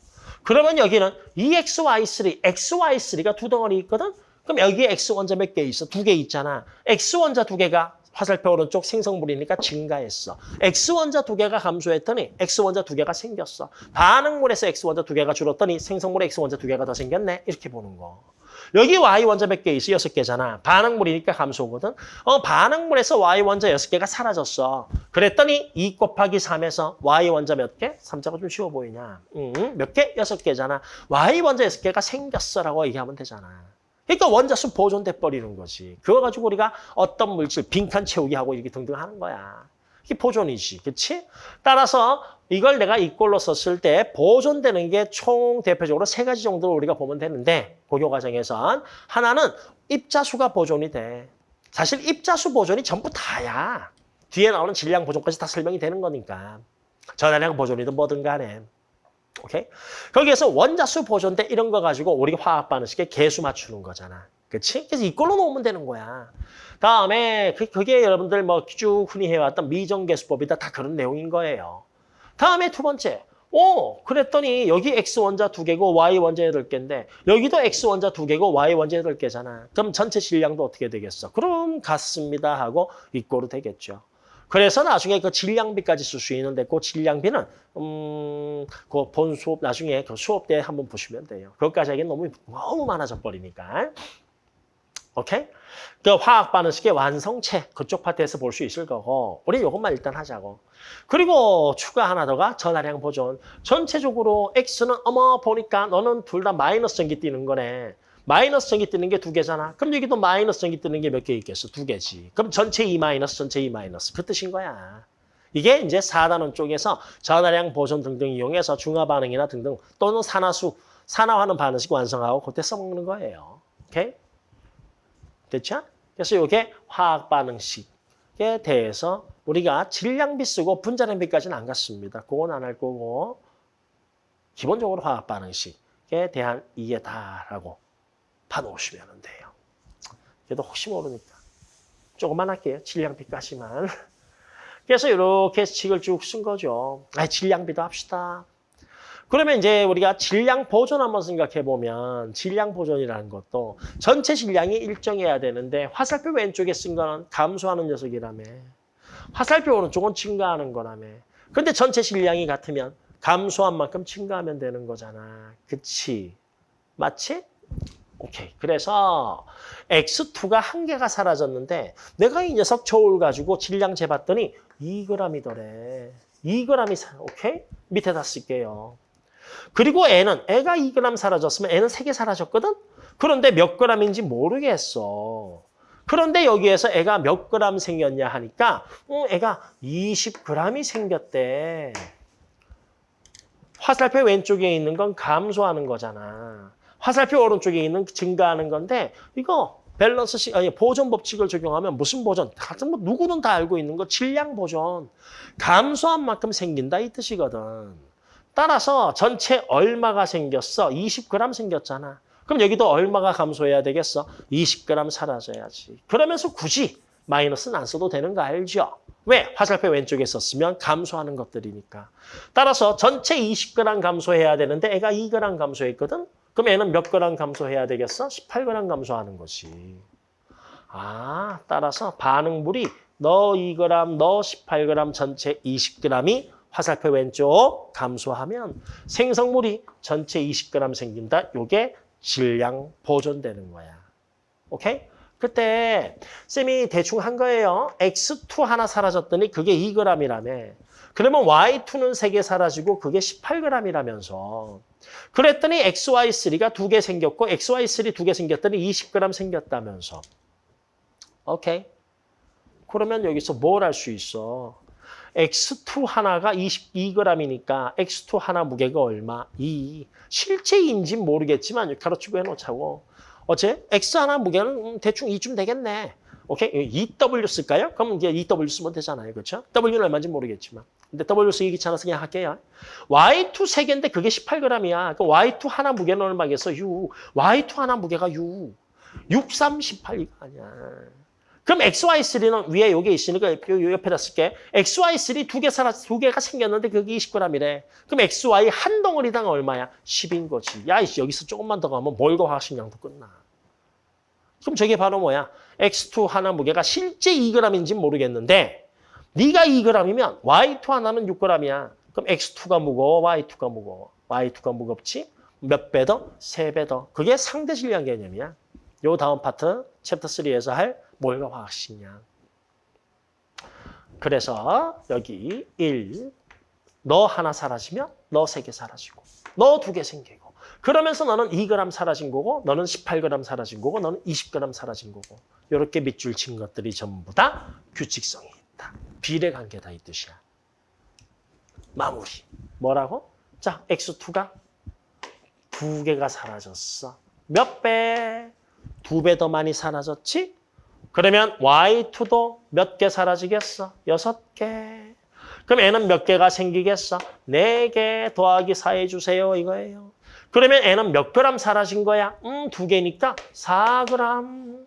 그러면 여기는 EXY3, XY3가 두 덩어리 있거든? 그럼 여기에 X원자 몇 개 있어? 두 개 있잖아. X원자 두 개가 화살표 오른쪽 생성물이니까 증가했어. X원자 두 개가 감소했더니 X원자 두 개가 생겼어. 반응물에서 X원자 두 개가 줄었더니 생성물에 X원자 두 개가 더 생겼네. 이렇게 보는 거. 여기 Y원자 몇 개 있어? 여섯 개잖아. 반응물이니까 감소거든. 어, 반응물에서 Y원자 여섯 개가 사라졌어. 그랬더니 2 곱하기 3에서 Y원자 몇 개? 3자가 좀 쉬워 보이냐? 음, 몇 개? 여섯 개잖아. Y원자 여섯 개가 생겼어라고 얘기하면 되잖아. 그러니까 원자수 보존돼 버리는 거지. 그거 가지고 우리가 어떤 물질 빈칸 채우기 하고 이렇게 등등 하는 거야. 이게 보존이지. 그렇지? 따라서 이걸 내가 이꼴로 썼을 때 보존되는 게 총 대표적으로 세 가지 정도로 우리가 보면 되는데 고교 과정에선 하나는 입자수가 보존이 돼. 사실 입자수 보존이 전부 다야. 뒤에 나오는 질량 보존까지 다 설명이 되는 거니까. 전화량 보존이든 뭐든 간에. 오케이? 거기에서 원자수 보존대 이런 거 가지고 우리가 화학 반응식에 개수 맞추는 거잖아. 그렇지? 그래서 이걸로 놓으면 되는 거야. 다음에 그, 그게 여러분들 뭐 쭉 흔히 해왔던 미정계수법이다 다 그런 내용인 거예요. 다음에 두 번째. 오, 그랬더니 여기 X원자 두 개고 Y원자 여덟 개인데 여기도 X원자 두 개고 Y원자 여덟 개잖아. 그럼 전체 질량도 어떻게 되겠어? 그럼 같습니다 하고 이꼴로 되겠죠. 그래서 나중에 그 질량비까지 쓸 수 있는데 그 질량비는 음, 그 본 수업 나중에 그 수업 때 한번 보시면 돼요. 그것까지 하기엔 너무 너무 많아져 버리니까. 오케이? 그 화학 반응식의 완성체 그쪽 파트에서 볼 수 있을 거고 우리 이것만 일단 하자고. 그리고 추가 하나 더가 전화량 보존. 전체적으로 X는 어머 보니까 너는 둘 다 마이너스 전기 뛰는 거네. 마이너스 전기 뜨는 게 두 개잖아. 그럼 여기도 마이너스 전기 뜨는 게 몇 개 있겠어? 두 개지. 그럼 전체 E 마이너스, 전체 E 마이너스. 그 뜻인 거야. 이게 이제 4단원 쪽에서 전화량 보존 등등 이용해서 중화 반응이나 등등 또는 산화수, 산화하는 반응식 완성하고 그때 써먹는 거예요. 오케이? 됐죠? 그래서 이게 화학 반응식에 대해서 우리가 질량비 쓰고 분자량비까지는 안 갔습니다. 그건 안 할 거고 기본적으로 화학 반응식에 대한 이해다라고 봐놓으시면 돼요. 그래도 혹시 모르니까 조금만 할게요. 질량비까지만. 그래서 이렇게 식을 쭉 쓴 거죠. 아, 질량비도 합시다. 그러면 이제 우리가 질량 보존 한번 생각해 보면 질량 보존이라는 것도 전체 질량이 일정해야 되는데 화살표 왼쪽에 쓴 거는 감소하는 녀석이라며. 화살표 오른쪽은 증가하는 거라며. 근데 전체 질량이 같으면 감소한 만큼 증가하면 되는 거잖아. 그치? 맞지? 오케이. 그래서 X2가 한 개가 사라졌는데 내가 이 녀석 저울 가지고 질량 재봤더니 2g이더래. 2g이 사, 오케이? 밑에다 쓸게요. 그리고 N은 애가 2g 사라졌으면 N은 3개 사라졌거든? 그런데 몇 g인지 모르겠어. 그런데 여기에서 애가 몇 g 생겼냐 하니까 어, 애가 20g이 생겼대. 화살표 왼쪽에 있는 건 감소하는 거잖아. 화살표 오른쪽에 있는 증가하는 건데 이거 밸런스 시 아니 보존 법칙을 적용하면 무슨 보존? 같은 뭐 누구든 다 알고 있는 거 질량 보존. 감소한 만큼 생긴다 이 뜻이거든. 따라서 전체 얼마가 생겼어? 20g 생겼잖아. 그럼 여기도 얼마가 감소해야 되겠어? 20g 사라져야지. 그러면서 굳이 마이너스는 안 써도 되는 거 알죠? 왜? 화살표 왼쪽에 썼으면 감소하는 것들이니까. 따라서 전체 20g 감소해야 되는데 애가 2g 감소했거든? 그럼 애는 몇 g 감소해야 되겠어? 18g 감소하는 거지. 아, 따라서 반응물이 너 2g, 너 18g, 전체 20g이 화살표 왼쪽 감소하면 생성물이 전체 20g 생긴다. 요게 질량 보존되는 거야. 오케이? 그때 쌤이 대충 한 거예요. X2 하나 사라졌더니 그게 2g이라며. 그러면 Y2는 3개 사라지고 그게 18g이라면서. 그랬더니 XY3가 두개 생겼고 XY3 두개 생겼더니 20g 생겼다면서. 오케이? 그러면 여기서 뭘 할 수 있어? X2 하나가 22g이니까 X2 하나 무게가 얼마? 2. 실제인지는 모르겠지만 가로치고 해놓자고. 어째? X 하나 무게는 음, 대충 2쯤 되겠네. 오케이? 2W 쓸까요? 그럼 이제 2W 쓰면 되잖아요. 그렇죠? W는 얼마인지 모르겠지만. 근데 W 쓰기 귀찮아서 그냥 할게요. Y2 3개인데 그게 18g이야. 그 Y2 하나 무게는 얼마겠어? 6. Y2 하나 무게가 6. 6, 3, 18 이거 아니야. 그럼 XY3는 위에 여기 있으니까 요 옆에다 쓸게. XY3 두 개 살아 두 개가 생겼는데 그게 20g이래. 그럼 XY 한 덩어리당 얼마야? 10인 거지. 야, 이씨 여기서 조금만 더 가면 몰과 화학식량도 끝나. 그럼 저게 바로 뭐야? X2 하나 무게가 실제 2g인지 모르겠는데 네가 2g이면 Y2 하나는 6g이야. 그럼 X2가 무거워, Y2가 무거워. Y2가 무겁지? 몇 배 더? 세 배 더. 그게 상대 질량 개념이야. 요 다음 파트 챕터 3에서 할 몰과 화학식량. 그래서 여기 1, 너 하나 사라지면 너 세 개 사라지고 너 두 개 생기고 그러면서 너는 2g 사라진 거고 너는 18g 사라진 거고 너는 20g 사라진 거고 이렇게 밑줄 친 것들이 전부 다 규칙성이 있다. 비례관계다 이 뜻이야. 마무리. 뭐라고? 자, x2가 두 개가 사라졌어. 몇 배? 두 배 더 많이 사라졌지? 그러면 Y2도 몇 개 사라지겠어? 여섯 개. 그럼 N은 몇 개가 생기겠어? 네 개 더하기 4 해주세요 이거예요. 그러면 N은 몇 그램 사라진 거야? 음, 두 개니까 4g.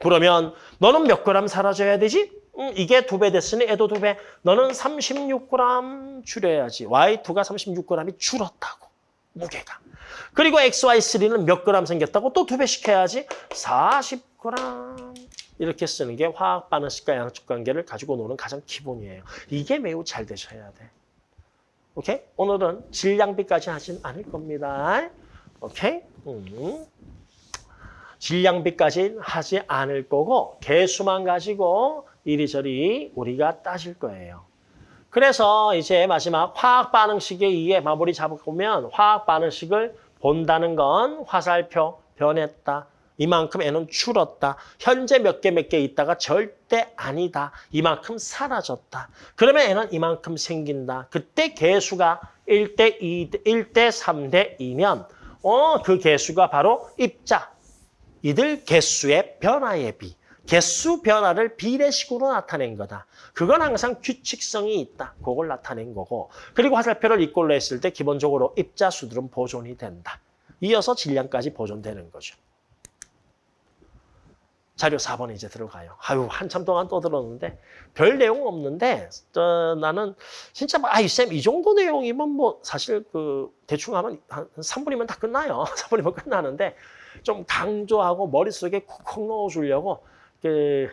그러면 너는 몇 그램 사라져야 되지? 음, 이게 두 배 됐으니 애도 두 배. 너는 36g 줄여야지. Y2가 36g이 줄었다고. 무게가. 그리고 XY3는 몇 그램 생겼다고 또 두 배씩 해야지. 40g. 이렇게 쓰는 게 화학 반응식과 양적 관계를 가지고 노는 가장 기본이에요. 이게 매우 잘 되셔야 돼. 오케이? 오늘은 질량비까지 하진 않을 겁니다. 오케이? 음. 질량비까지 하지 않을 거고 개수만 가지고 이리저리 우리가 따질 거예요. 그래서 이제 마지막 화학 반응식에 의해 마무리 잡으면 화학 반응식을 본다는 건 화살표 변했다. 이만큼 애는 줄었다. 현재 몇 개 몇 개 있다가 절대 아니다. 이만큼 사라졌다. 그러면 애는 이만큼 생긴다. 그때 개수가 1대 2, 1대 3대 2면 어, 그 개수가 바로 입자. 이들 개수의 변화의 비. 개수 변화를 비례식으로 나타낸 거다. 그건 항상 규칙성이 있다. 그걸 나타낸 거고. 그리고 화살표를 이꼴로 했을 때 기본적으로 입자수들은 보존이 된다. 이어서 질량까지 보존되는 거죠. 자료 4번에 이제 들어가요. 아유, 한참 동안 떠들었는데 별 내용 없는데 어, 나는 진짜 뭐, 아이 쌤, 이 정도 내용이면 뭐 사실 그 대충 하면 한 3분이면 다 끝나요. 3분이면 끝나는데 좀 강조하고 머릿속에 콕콕 넣어주려고 그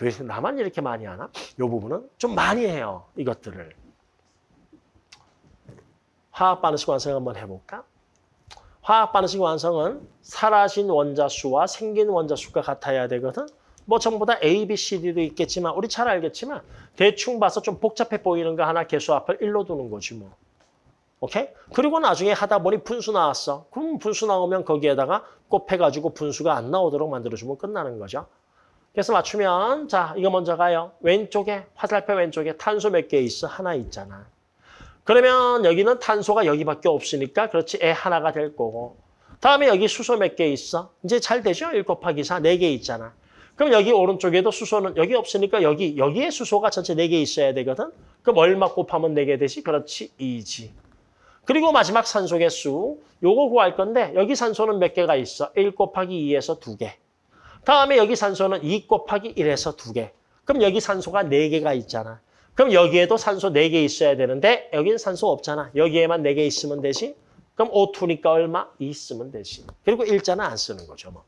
왜 나만 이렇게 많이 하나? 이 부분은 좀 많이 해요. 이것들을. 화학 반응식 완성 한번 해볼까? 화학 반응식 완성은 사라진 원자 수와 생긴 원자 수가 같아야 되거든. 뭐 전부 다 A, B, C, D도 있겠지만 우리 잘 알겠지만 대충 봐서 좀 복잡해 보이는 거 하나 개수 앞을 1로 두는 거지 뭐. 오케이? 그리고 나중에 하다 보니 분수 나왔어. 그럼 분수 나오면 거기에다가 곱해가지고 분수가 안 나오도록 만들어주면 끝나는 거죠. 그래서 맞추면 자 이거 먼저 가요. 왼쪽에 화살표 왼쪽에 탄소 몇 개 있어? 하나 있잖아. 그러면 여기는 탄소가 여기밖에 없으니까 그렇지 애 하나가 될 거고 다음에 여기 수소 몇 개 있어? 이제 잘 되죠? 1 곱하기 4, 4개 있잖아. 그럼 여기 오른쪽에도 수소는 여기 없으니까 여기 여기에 수소가 전체 4개 있어야 되거든. 그럼 얼마 곱하면 4개 되지? 그렇지, 2지. 그리고 마지막 산소 개수 요거 구할 건데 여기 산소는 몇 개가 있어? 1 곱하기 2에서 2개. 다음에 여기 산소는 2 곱하기 1에서 2개. 그럼 여기 산소가 4개가 있잖아. 그럼 여기에도 산소 4개 있어야 되는데 여기는 산소 없잖아. 여기에만 4개 있으면 되지. 그럼 O2니까 얼마? 2 쓰면 되지. 그리고 일자는 안 쓰는 거죠. 뭐.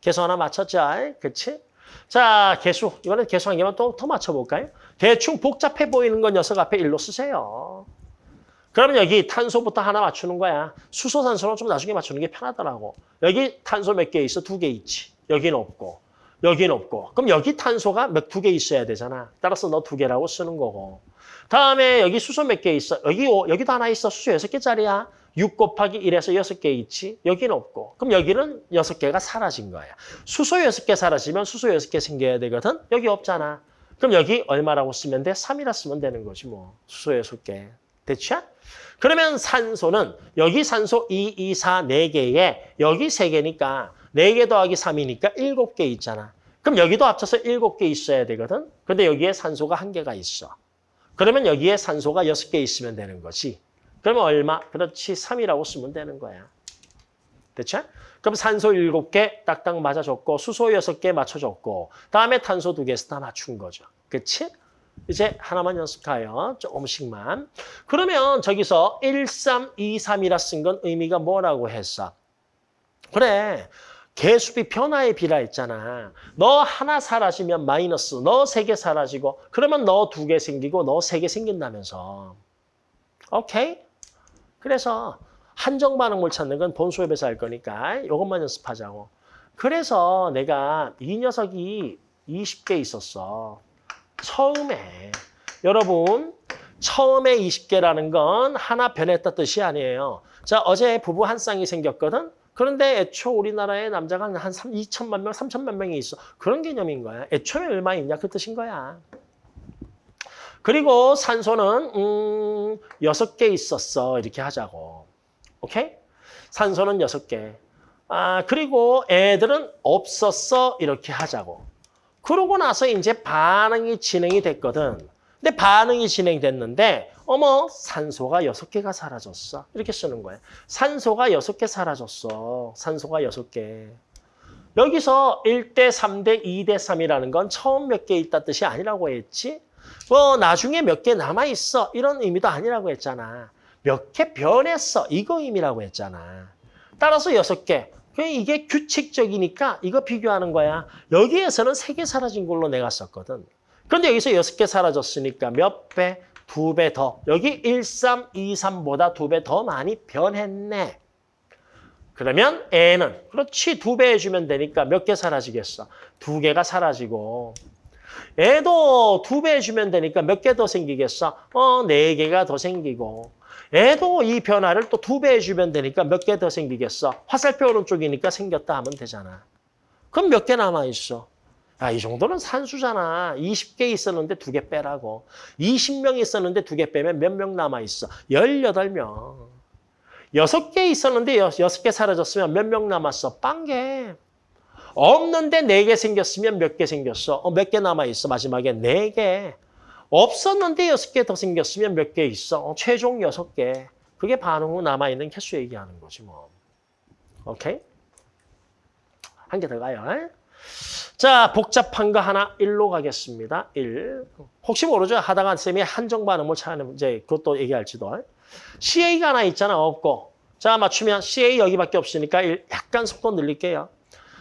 개수 하나 맞췄죠? 그치? 자, 개수. 이번엔 개수 한 개만 또 더 맞춰볼까요? 대충 복잡해 보이는 건 녀석 앞에 1로 쓰세요. 그러면 여기 탄소부터 하나 맞추는 거야. 수소, 산소는 좀 나중에 맞추는 게 편하더라고. 여기 탄소 몇 개 있어? 두 개 있지. 여기는 없고. 여기는 없고. 그럼 여기 탄소가 몇 두 개 있어야 되잖아. 따라서 너 두 개라고 쓰는 거고. 다음에 여기 수소 몇 개 있어? 여기 여기도 하나 있어. 수소 여섯 개짜리야. 6 곱하기 1에서 여섯 개 있지. 여기는 없고. 그럼 여기는 여섯 개가 사라진 거야. 수소 여섯 개 사라지면 수소 여섯 개 생겨야 되거든. 여기 없잖아. 그럼 여기 얼마라고 쓰면 돼? 3이라 쓰면 되는 거지 뭐. 수소 여섯 개. 됐죠? 그러면 산소는 여기 산소 2, 2, 4, 4개에 여기 3개니까 4개 더하기 3이니까 7개 있잖아. 그럼 여기도 합쳐서 7개 있어야 되거든. 근데 여기에 산소가 1개가 있어. 그러면 여기에 산소가 6개 있으면 되는 거지. 그러면 얼마? 그렇지, 3이라고 쓰면 되는 거야. 됐죠? 그럼 산소 7개 딱딱 맞아줬고 수소 6개 맞춰줬고 다음에 탄소 2개에서 다 맞춘 거죠. 그치? 이제 하나만 연습해요. 조금씩만. 그러면 저기서 1, 3, 2, 3이라 쓴 건 의미가 뭐라고 했어? 그래. 개수비 변화의 비라 했잖아. 너 하나 사라지면 마이너스, 너 세 개 사라지고 그러면 너 두 개 생기고 너 세 개 생긴다면서. 오케이? 그래서 한정 반응물 찾는 건 본 수업에서 할 거니까 이것만 연습하자고. 그래서 내가 이 녀석이 20개 있었어. 처음에 여러분 처음에 20개라는 건 하나 변했다 뜻이 아니에요. 자 어제 부부 한 쌍이 생겼거든. 그런데 애초 우리나라에 남자가 한 3, 2천만 명, 3천만 명이 있어. 그런 개념인 거야. 애초에 얼마 있냐 그 뜻인 거야. 그리고 산소는 음, 6개 있었어. 이렇게 하자고. 오케이? 산소는 6개. 아, 그리고 애들은 없었어. 이렇게 하자고. 그러고 나서 이제 반응이 진행이 됐거든. 근데 반응이 진행됐는데 어머 산소가 여섯 개가 사라졌어. 이렇게 쓰는 거예요. 산소가 여섯 개 사라졌어. 산소가 여섯 개. 여기서 1대 3대 2대 3이라는 건 처음 몇 개 있다 뜻이 아니라고 했지. 뭐 나중에 몇 개 남아 있어. 이런 의미도 아니라고 했잖아. 몇 개 변했어. 이거 의미라고 했잖아. 따라서 여섯 개. 이게 규칙적이니까 이거 비교하는 거야. 여기에서는 세 개 사라진 걸로 내가 썼거든. 그런데 여기서 여섯 개 사라졌으니까 몇 배? 두 배 더. 여기 1, 3, 2, 3보다 두 배 더 많이 변했네. 그러면 N은 그렇지 두 배 해주면 되니까 몇 개 사라지겠어? 두 개가 사라지고 애도 두 배 해주면 되니까 몇 개 더 생기겠어? 어, 네 개가 더 생기고 애도 이 변화를 또 두 배 해주면 되니까 몇 개 더 생기겠어? 화살표 오른쪽이니까 생겼다 하면 되잖아. 그럼 몇 개 남아있어? 야, 이 정도는 산수잖아. 20개 있었는데 두 개 빼라고. 20명 있었는데 두 개 빼면 몇 명 남아있어? 18명. 6개 있었는데 6개 사라졌으면 몇 명 남았어? 빵개. 없는데 4개 생겼으면 몇 개 생겼어? 어, 몇 개 남아있어? 마지막에 4개. 없었는데 여섯 개 더 생겼으면 몇 개 있어? 어, 최종 여섯 개. 그게 반응 후 남아있는 개수 얘기하는 거지 뭐. 오케이? 한 개 더 가요. 자, 복잡한 거 하나 일로 가겠습니다. 일. 혹시 모르죠? 하다가 쌤이 한정 반응을 찾는 이제 그것도 얘기할지도. CA가 하나 있잖아. 없고. 자, 맞추면 CA 여기밖에 없으니까 일 약간 속도 늘릴게요.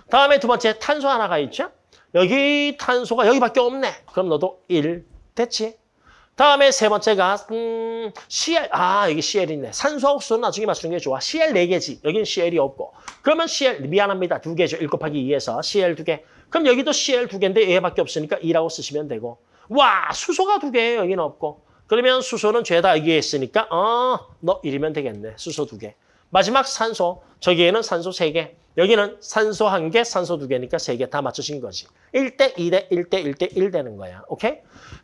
다음에 두 번째 탄소 하나가 있죠? 여기 탄소가 여기밖에 없네. 그럼 너도 일 됐지? 다음에 세 번째가 음, CL, 아 여기 CL 있네. 산소하고 수소는 나중에 맞추는 게 좋아. CL 4개지. 여기는 CL이 없고. 그러면 CL, 미안합니다. 두 개죠. 1 곱하기 2에서 CL 두 개. 그럼 여기도 CL 두 개인데 얘밖에 없으니까 2라고 쓰시면 되고. 와 수소가 두 개예요. 여기는 없고. 그러면 수소는 죄다 여기에 있으니까 어, 너 1이면 되겠네. 수소 두 개. 마지막 산소. 저기에는 산소 세 개. 여기는 산소 한 개, 산소 두 개니까 세 개 다 맞추신 거지. 1대 2대 1대 1대 1 되는 거야. 오케이?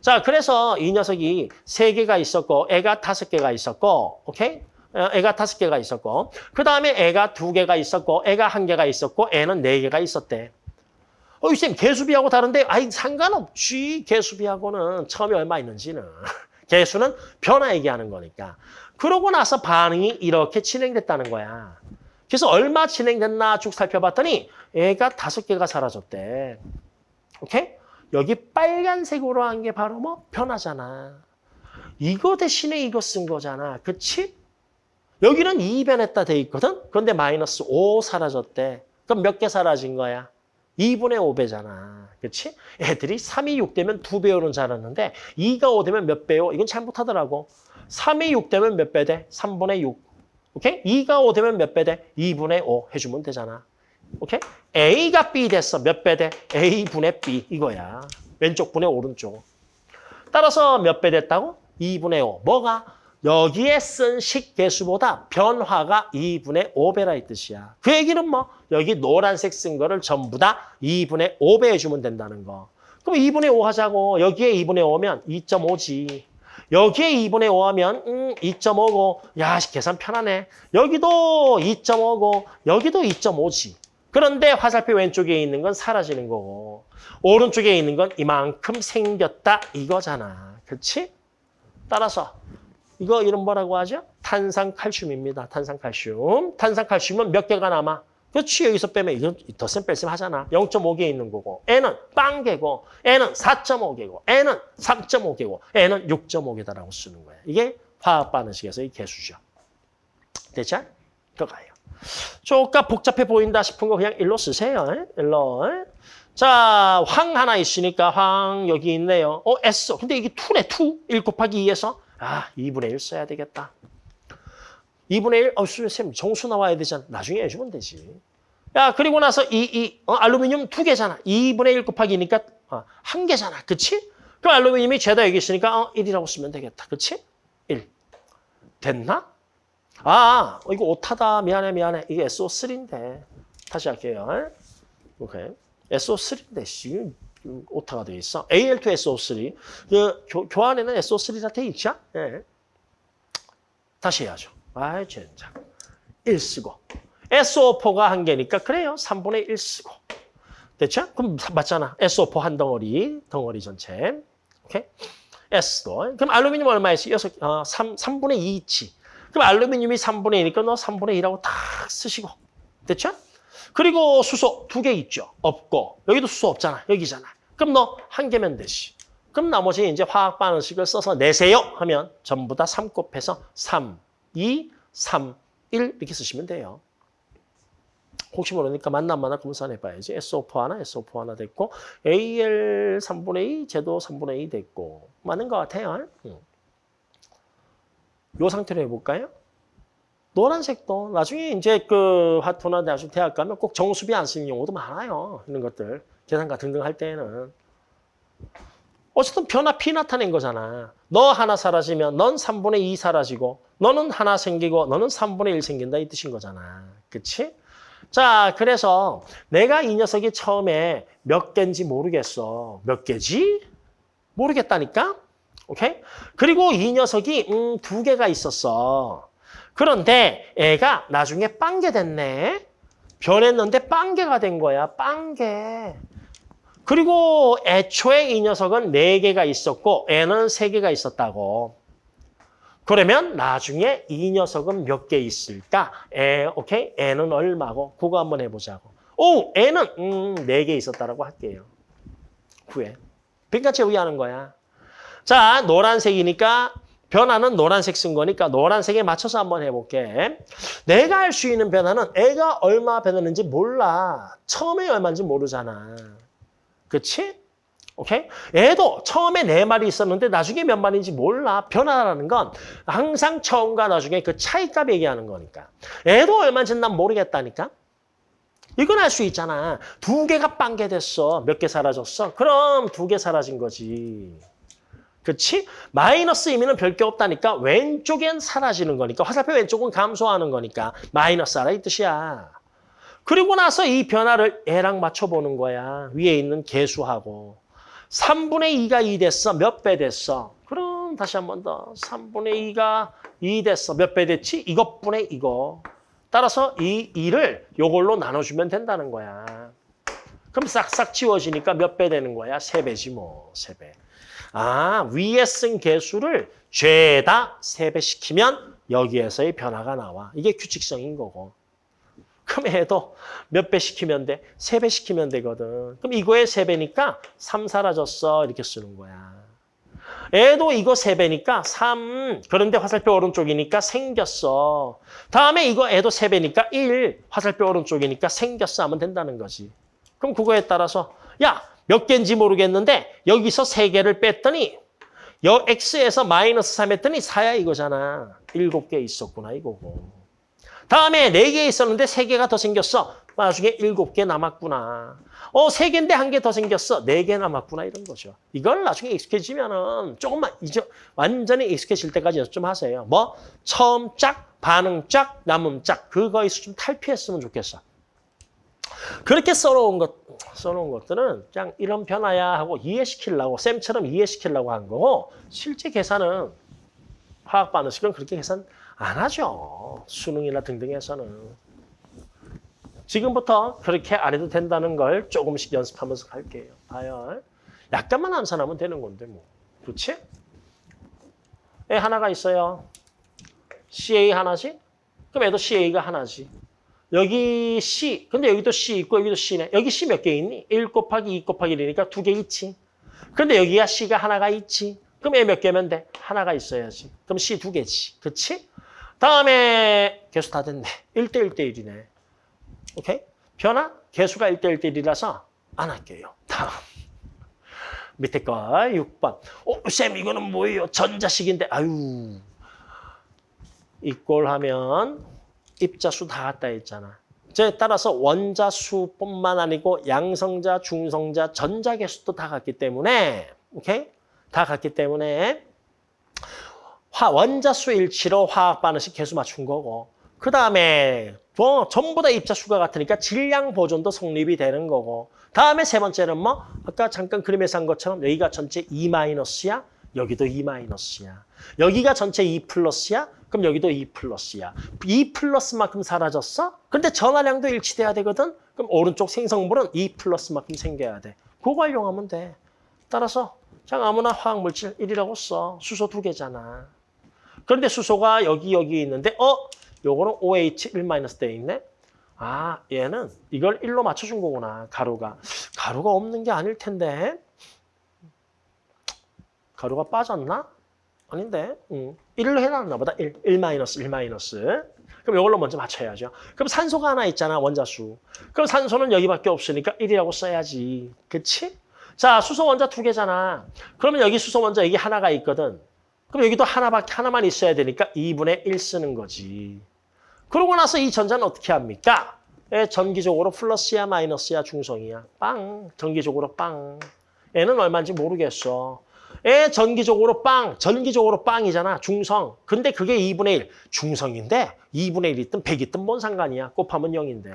자, 그래서 이 녀석이 세 개가 있었고 애가 다섯 개가 있었고 오케이? 어, 애가 다섯 개가 있었고 그 다음에 애가 두 개가 있었고 애가 한 개가 있었고 애는 네 개가 있었대. 어, 쌤 개수비하고 다른데 아이 상관없지. 개수비하고는 처음에 얼마 있는지는. 개수는 변화 얘기하는 거니까. 그러고 나서 반응이 이렇게 진행됐다는 거야. 그래서 얼마 진행됐나 쭉 살펴봤더니 애가 다섯 개가 사라졌대. 오케이? 여기 빨간색으로 한 게 바로 뭐 변화잖아. 이거 대신에 이거 쓴 거잖아. 그치? 여기는 2 변했다 돼 있거든? 그런데 마이너스 5 사라졌대. 그럼 몇 개 사라진 거야? 2분의 5배잖아. 그렇지? 애들이 3이 6 되면 2배 오는 줄 알았는데 2가 5 되면 몇 배요? 이건 잘못하더라고. 3이 6 되면 몇 배 돼? 3분의 6. 오케이? 2가 5 되면 몇 배 돼? 2분의 5 해주면 되잖아. 오케이? A가 B 됐어. 몇 배 돼? A분의 B 이거야. 왼쪽 분의 오른쪽. 따라서 몇 배 됐다고? 2분의 5. 뭐가? 여기에 쓴 식개수보다 변화가 2분의 5배라 이 뜻이야. 그 얘기는 뭐 여기 노란색 쓴 거를 전부 다 2분의 5배 해주면 된다는 거. 그럼 2분의 5 하자고. 여기에 2분의 5면 2.5지. 여기에 2분의 5 하면 음, 2.5고 야 계산 편하네. 여기도 2.5고 여기도 2.5지. 그런데 화살표 왼쪽에 있는 건 사라지는 거고 오른쪽에 있는 건 이만큼 생겼다 이거잖아. 그렇지? 따라서 이거 이름 뭐라고 하죠? 탄산칼슘입니다. 탄산칼슘. 탄산칼슘은 몇 개가 남아? 그렇지. 여기서 빼면 이건 덧셈 뺄셈 하잖아. 0.5개 있는 거고. N은 빵개고. N은 4.5개고. N은 3.5개고. N은 6.5개다라고 쓰는 거야. 이게 화학 반응식에서의 개수죠. 됐죠? 들어가요. 조금 복잡해 보인다 싶은 거 그냥 일로 쓰세요. 일로. 자, 황 하나 있으니까 황 여기 있네요. 어, S. 근데 이게 2네, 2. 1 곱하기 2에서 아, 2분의 1 써야 되겠다. 2분의 1, 어, 쌤, 정수 나와야 되잖아. 나중에 해주면 되지. 야, 그리고 나서 이, 이, 어, 알루미늄 두 개잖아. 2분의 1 곱하기니까 어, 한 개잖아. 그치? 그럼 알루미늄이 죄다 여기 있으니까 어, 1이라고 쓰면 되겠다. 그치? 1. 됐나? 아, 어, 이거 오타다. 미안해, 미안해. 이게 SO3인데. 다시 할게요. 오케이. SO3인데, 씨. 오타가 돼 있어. Al2SO3. 그 교, 교환에는 SO3가 돼 있죠? 예. 다시 해야죠. 아이, 젠장. 1 쓰고. SO4가 한 개니까 그래요. 3분의 1 쓰고. 됐죠? 그럼 맞잖아. SO4 한 덩어리, 덩어리 전체. 오케이? S도. 그럼 알루미늄 얼마 있어? 6, 어, 3, 3분의 2 있지. 그럼 알루미늄이 3분의 2니까 너 3분의 2라고 딱 쓰시고. 됐죠? 그리고 수소 두 개 있죠. 없고 여기도 수소 없잖아. 여기잖아. 그럼 너 한 개면 되지. 그럼 나머지 이제 화학 반응식을 써서 내세요 하면 전부 다 3 곱해서 3, 2, 3, 1 이렇게 쓰시면 돼요. 혹시 모르니까 만나 만나 검산해봐야지. SO4 하나, SO4 하나 됐고 AL 3분의 2, 제도 3분의 2 됐고 맞는 것 같아요. 응. 요 상태로 해볼까요? 노란색도 나중에 이제 그 화토나 나중 대학 가면 꼭 정수비 안 쓰는 경우도 많아요. 이런 것들 계산과 등등 할 때는 어쨌든 변화 P 나타낸 거잖아. 너 하나 사라지면 넌 3분의 2 사라지고 너는 하나 생기고 너는 3분의 1 생긴다 이 뜻인 거잖아. 그치? 자, 그래서 내가 이 녀석이 처음에 몇 개인지 모르겠어. 몇 개지? 모르겠다니까? 오케이? 그리고 이 녀석이 음, 두 개가 있었어. 그런데 애가 나중에 빵개 됐네. 변했는데 빵개가 된 거야. 빵개. 그리고 애초에 이 녀석은 네개가 있었고 애는 세개가 있었다고. 그러면 나중에 이 녀석은 몇 개 있을까? 애, 오케이? 애는 얼마고? 그거 한번 해보자고. 오, 애는 음, 4개 있었다라고 할게요. 구해. 그러니까 제외하는 거야. 자, 노란색이니까 변화는 노란색 쓴 거니까 노란색에 맞춰서 한번 해볼게. 내가 할수 있는 변화는 애가 얼마 변했는지 몰라. 처음에 얼마인지 모르잖아. 그치? 오케이? 애도 처음에 네 마리 있었는데 나중에 몇 마리인지 몰라. 변화라는 건 항상 처음과 나중에 그 차이값 얘기하는 거니까. 애도 얼마인지 난 모르겠다니까. 이건 알 수 있잖아. 두 개가 빵개 됐어. 몇 개 사라졌어? 그럼 두 개 사라진 거지. 그치? 마이너스 2면은 별게 없다니까 왼쪽엔 사라지는 거니까 화살표 왼쪽은 감소하는 거니까 마이너스 하라 이 뜻이야. 그리고 나서 이 변화를 얘랑 맞춰보는 거야. 위에 있는 개수하고. 3분의 2가 2 됐어. 몇 배 됐어? 그럼 다시 한 번 더. 3분의 2가 2 됐어. 몇 배 됐지? 이것분의 이거. 따라서 이 2를 요걸로 나눠주면 된다는 거야. 그럼 싹싹 지워지니까 몇 배 되는 거야? 세 배지 뭐, 세 배. 아, 위에 쓴 개수를 죄다 세배 시키면 여기에서의 변화가 나와. 이게 규칙성인 거고. 그럼 얘도 몇 배 시키면 돼? 세 배 시키면 되거든. 그럼 이거의 세 배니까 3 사라졌어. 이렇게 쓰는 거야. 얘도 이거 세배니까 3. 그런데 화살표 오른쪽이니까 생겼어. 다음에 이거 애도 세배니까 1. 화살표 오른쪽이니까 생겼어 하면 된다는 거지. 그럼 그거에 따라서 야, 몇 개인지 모르겠는데 여기서 세개를 뺐더니 여 x에서 마이너스 3 했더니 4야 이거잖아. 7개 있었구나 이거고. 다음에 4개 있었는데 3개가 더 생겼어. 나중에 7개 남았구나. 어, 3개인데 한 개 더 생겼어. 4개 남았구나 이런 거죠. 이걸 나중에 익숙해지면은 조금만 이제 완전히 익숙해질 때까지 좀 하세요. 뭐 처음 짝, 반응 짝, 남음 짝 그거에서 좀 탈피했으면 좋겠어. 그렇게 써놓은 것, 써놓은 것들은 그냥 이런 변화야 하고 이해시키려고 쌤처럼 이해시키려고 한 거고 실제 계산은 화학 반응식은 그렇게 계산 안 하죠. 수능이나 등등에서는. 지금부터 그렇게 안 해도 된다는 걸 조금씩 연습하면서 갈게요. 봐요. 약간만 암산하면 되는 건데 뭐. 그렇지? 애 하나가 있어요. CA 하나지? 그럼 애도 CA가 하나지. 여기 C, 근데 여기도 C 있고 여기도 C네. 여기 C 몇 개 있니? 1 곱하기 2 곱하기 1이니까 두 개 있지. 근데 여기가 C가 하나가 있지. 그럼 얘몇 개면 돼? 하나가 있어야지. 그럼 C 두 개지. 그치? 다음에 개수 다 됐네. 1대 1대 1이네. 오케이? 변화? 개수가 1대 1대 1이라서 안 할게요. 다음. 밑에 거 6번. 어, 쌤 이거는 뭐예요? 전자식인데. 아유. 이꼴 하면 입자수 다 같다 했잖아. 제 따라서 원자수뿐만 아니고 양성자, 중성자, 전자개수도 다 같기 때문에 오케이? 다 같기 때문에 화 원자수 일치로 화학 반응식 개수 맞춘 거고 그 다음에 뭐 전부 다 입자수가 같으니까 질량 보존도 성립이 되는 거고 다음에 세 번째는 뭐 아까 잠깐 그림에서 한 것처럼 여기가 전체 2 마이너스야? 여기도 2 마이너스야. 여기가 전체 2 플러스야? 그럼 여기도 2 플러스야. 2 플러스만큼 사라졌어? 근데 전화량도 일치돼야 되거든? 그럼 오른쪽 생성물은 2 플러스만큼 생겨야 돼. 그거 활용하면 돼. 따라서 그냥 아무나 화학물질 1이라고 써 수소 두 개잖아 그런데 수소가 여기 여기 있는데 어? 요거는 OH 1- 돼 있네. 아, 얘는 이걸 1로 맞춰준 거구나, 가루가. 가루가 없는 게 아닐 텐데. 가루가 빠졌나? 아닌데. 응. 1로 해놨나 보다. 1, 1 마이너스, 1 마이너스. 그럼 이걸로 먼저 맞춰야죠. 그럼 산소가 하나 있잖아, 원자수. 그럼 산소는 여기밖에 없으니까 1이라고 써야지. 그치? 자, 수소 원자 두 개잖아. 그러면 여기 수소 원자 여기 하나가 있거든. 그럼 여기도 하나밖에 하나만 있어야 되니까 2분의 1 쓰는 거지. 그러고 나서 이 전자는 어떻게 합니까? 예, 전기적으로 플러스야 마이너스야 중성이야. 빵. 전기적으로 빵. 얘는 얼마인지 모르겠어. 예, 전기적으로 빵. 전기적으로 빵이잖아. 중성. 근데 그게 2분의 1. 중성인데 2분의 1 있든 100 있든 뭔 상관이야. 곱하면 0인데.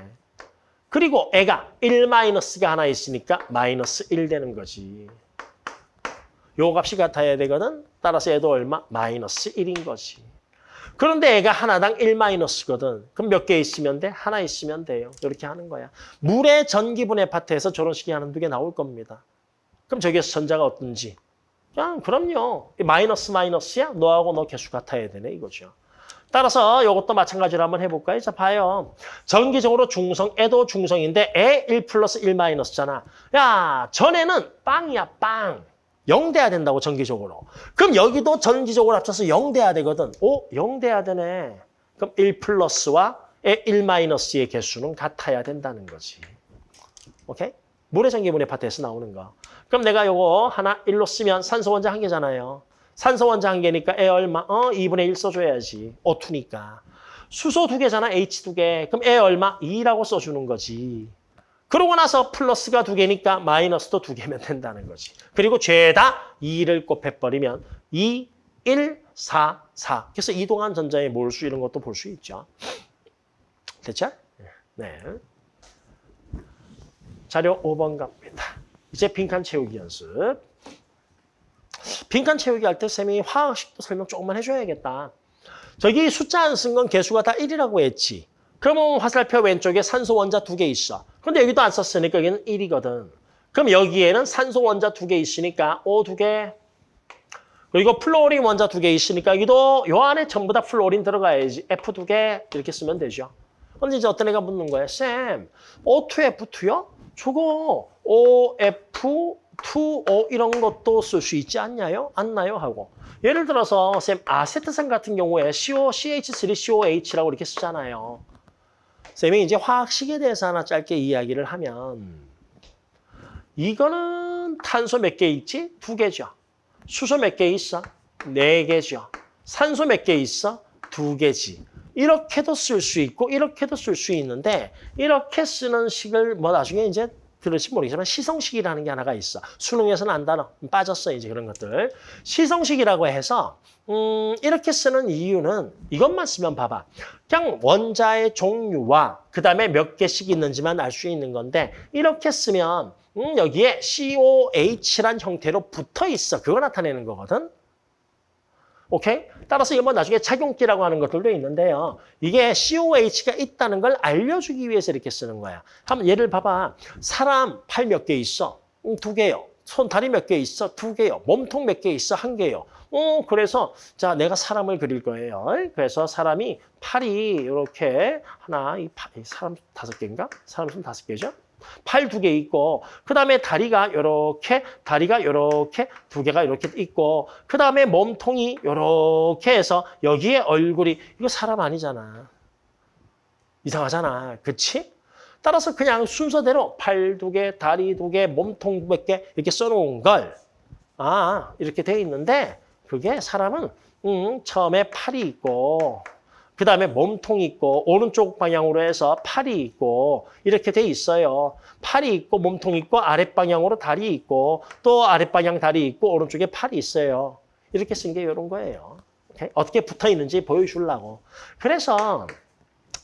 그리고 애가 1 마이너스가 하나 있으니까 마이너스 1 되는 거지. 요 값이 같아야 되거든. 따라서 얘도 얼마? 마이너스 1인 거지. 그런데 애가 하나당 1 마이너스거든. 그럼 몇 개 있으면 돼? 하나 있으면 돼요. 이렇게 하는 거야. 물의 전기분해 파트에서 저런 식의 하는 두개 나올 겁니다. 그럼 저기에서 전자가 어떤지. 그냥 그럼요. 마이너스 마이너스야? 너하고 너 개수 같아야 되네 이거죠. 따라서 이것도 마찬가지로 한번 해볼까요? 자, 봐요. 전기적으로 중성, 애도 중성인데 애1 플러스 1 마이너스잖아. 야, 전에는 빵이야, 빵. 0 돼야 된다고 전기적으로. 그럼 여기도 전기적으로 합쳐서 0 돼야 되거든. 오, 0 돼야 되네. 그럼 1 플러스와 1 마이너스의 개수는 같아야 된다는 거지. 오케이? 물의 전기분해 파트에서 나오는 거. 그럼 내가 요거 하나 1로 쓰면 산소 원자 한 개잖아요. 산소 원자 한 개니까 애 얼마? 어, 2분의 1 써줘야지. O2니까. 수소 두 개잖아, H 두 개. 그럼 애 얼마? 2라고 써주는 거지. 그러고 나서 플러스가 두 개니까 마이너스도 두 개면 된다는 거지. 그리고 죄다 2를 곱해버리면 2, 1, 4, 4. 그래서 이동한 전자의 몰수 이런 것도 볼 수 있죠. 됐죠? 네. 자료 5번 갑니다. 이제 빈칸 채우기 연습. 빈칸 채우기 할 때 쌤이 화학식도 설명 조금만 해줘야겠다. 저기 숫자 안 쓴 건 개수가 다 1이라고 했지. 그러면 화살표 왼쪽에 산소 원자 두 개 있어. 근데 여기도 안 썼으니까 여기는 1이거든. 그럼 여기에는 산소 원자 두 개 있으니까 O 두 개. 그리고 플로린 원자 두 개 있으니까 여기도 요 안에 전부 다 플로린 들어가야지. F 두 개 이렇게 쓰면 되죠. 근데 이제 어떤 애가 묻는 거야? 쌤, O2F2요? 저거 OF, 2O 이런 것도 쓸 수 있지 않냐요? 않나요? 하고. 예를 들어서 쌤 아세트산 같은 경우에 CO, CH3COH라고 이렇게 쓰잖아요. 쌤이 이제 화학식에 대해서 하나 짧게 이야기를 하면 이거는 탄소 몇 개 있지? 두 개죠. 수소 몇 개 있어? 네 개죠. 산소 몇 개 있어? 두 개지. 이렇게도 쓸 수 있고 이렇게도 쓸 수 있는데 이렇게 쓰는 식을 뭐 나중에 이제 들을지 모르겠지만 시성식이라는 게 하나가 있어. 수능에서는 안 다뤄. 빠졌어 이제 그런 것들. 시성식이라고 해서 음, 이렇게 쓰는 이유는 이것만 쓰면 봐봐. 그냥 원자의 종류와 그 다음에 몇 개씩 있는지만 알 수 있는 건데 이렇게 쓰면 음, 여기에 COH란 형태로 붙어 있어. 그거 나타내는 거거든. 오케이? 따라서 이거 뭐 나중에 작용기라고 하는 것들도 있는데요. 이게 COH가 있다는 걸 알려주기 위해서 이렇게 쓰는 거야. 한번 예를 봐봐. 사람 팔 몇 개 있어? 음, 두 개요. 손, 다리 몇 개 있어? 두 개요. 몸통 몇 개 있어? 한 개요. 어, 그래서 자 내가 사람을 그릴 거예요. 그래서 사람이 팔이 이렇게 하나, 이, 파, 이 사람 다섯 개인가? 사람 손 다섯 개죠? 팔 두 개 있고 그 다음에 다리가 이렇게 다리가 이렇게 두 개가 이렇게 있고 그 다음에 몸통이 이렇게 해서 여기에 얼굴이 이거 사람 아니잖아. 이상하잖아. 그치? 따라서 그냥 순서대로 팔 두 개, 다리 두 개, 몸통 몇 개 이렇게 써놓은 걸 아, 이렇게 돼 있는데 그게 사람은 음, 처음에 팔이 있고 그 다음에 몸통이 있고 오른쪽 방향으로 해서 팔이 있고 이렇게 돼 있어요. 팔이 있고 몸통이 있고 아랫방향으로 다리 있고 또 아랫방향 다리 있고 오른쪽에 팔이 있어요. 이렇게 쓴 게 이런 거예요. 오케이? 어떻게 붙어 있는지 보여주려고. 그래서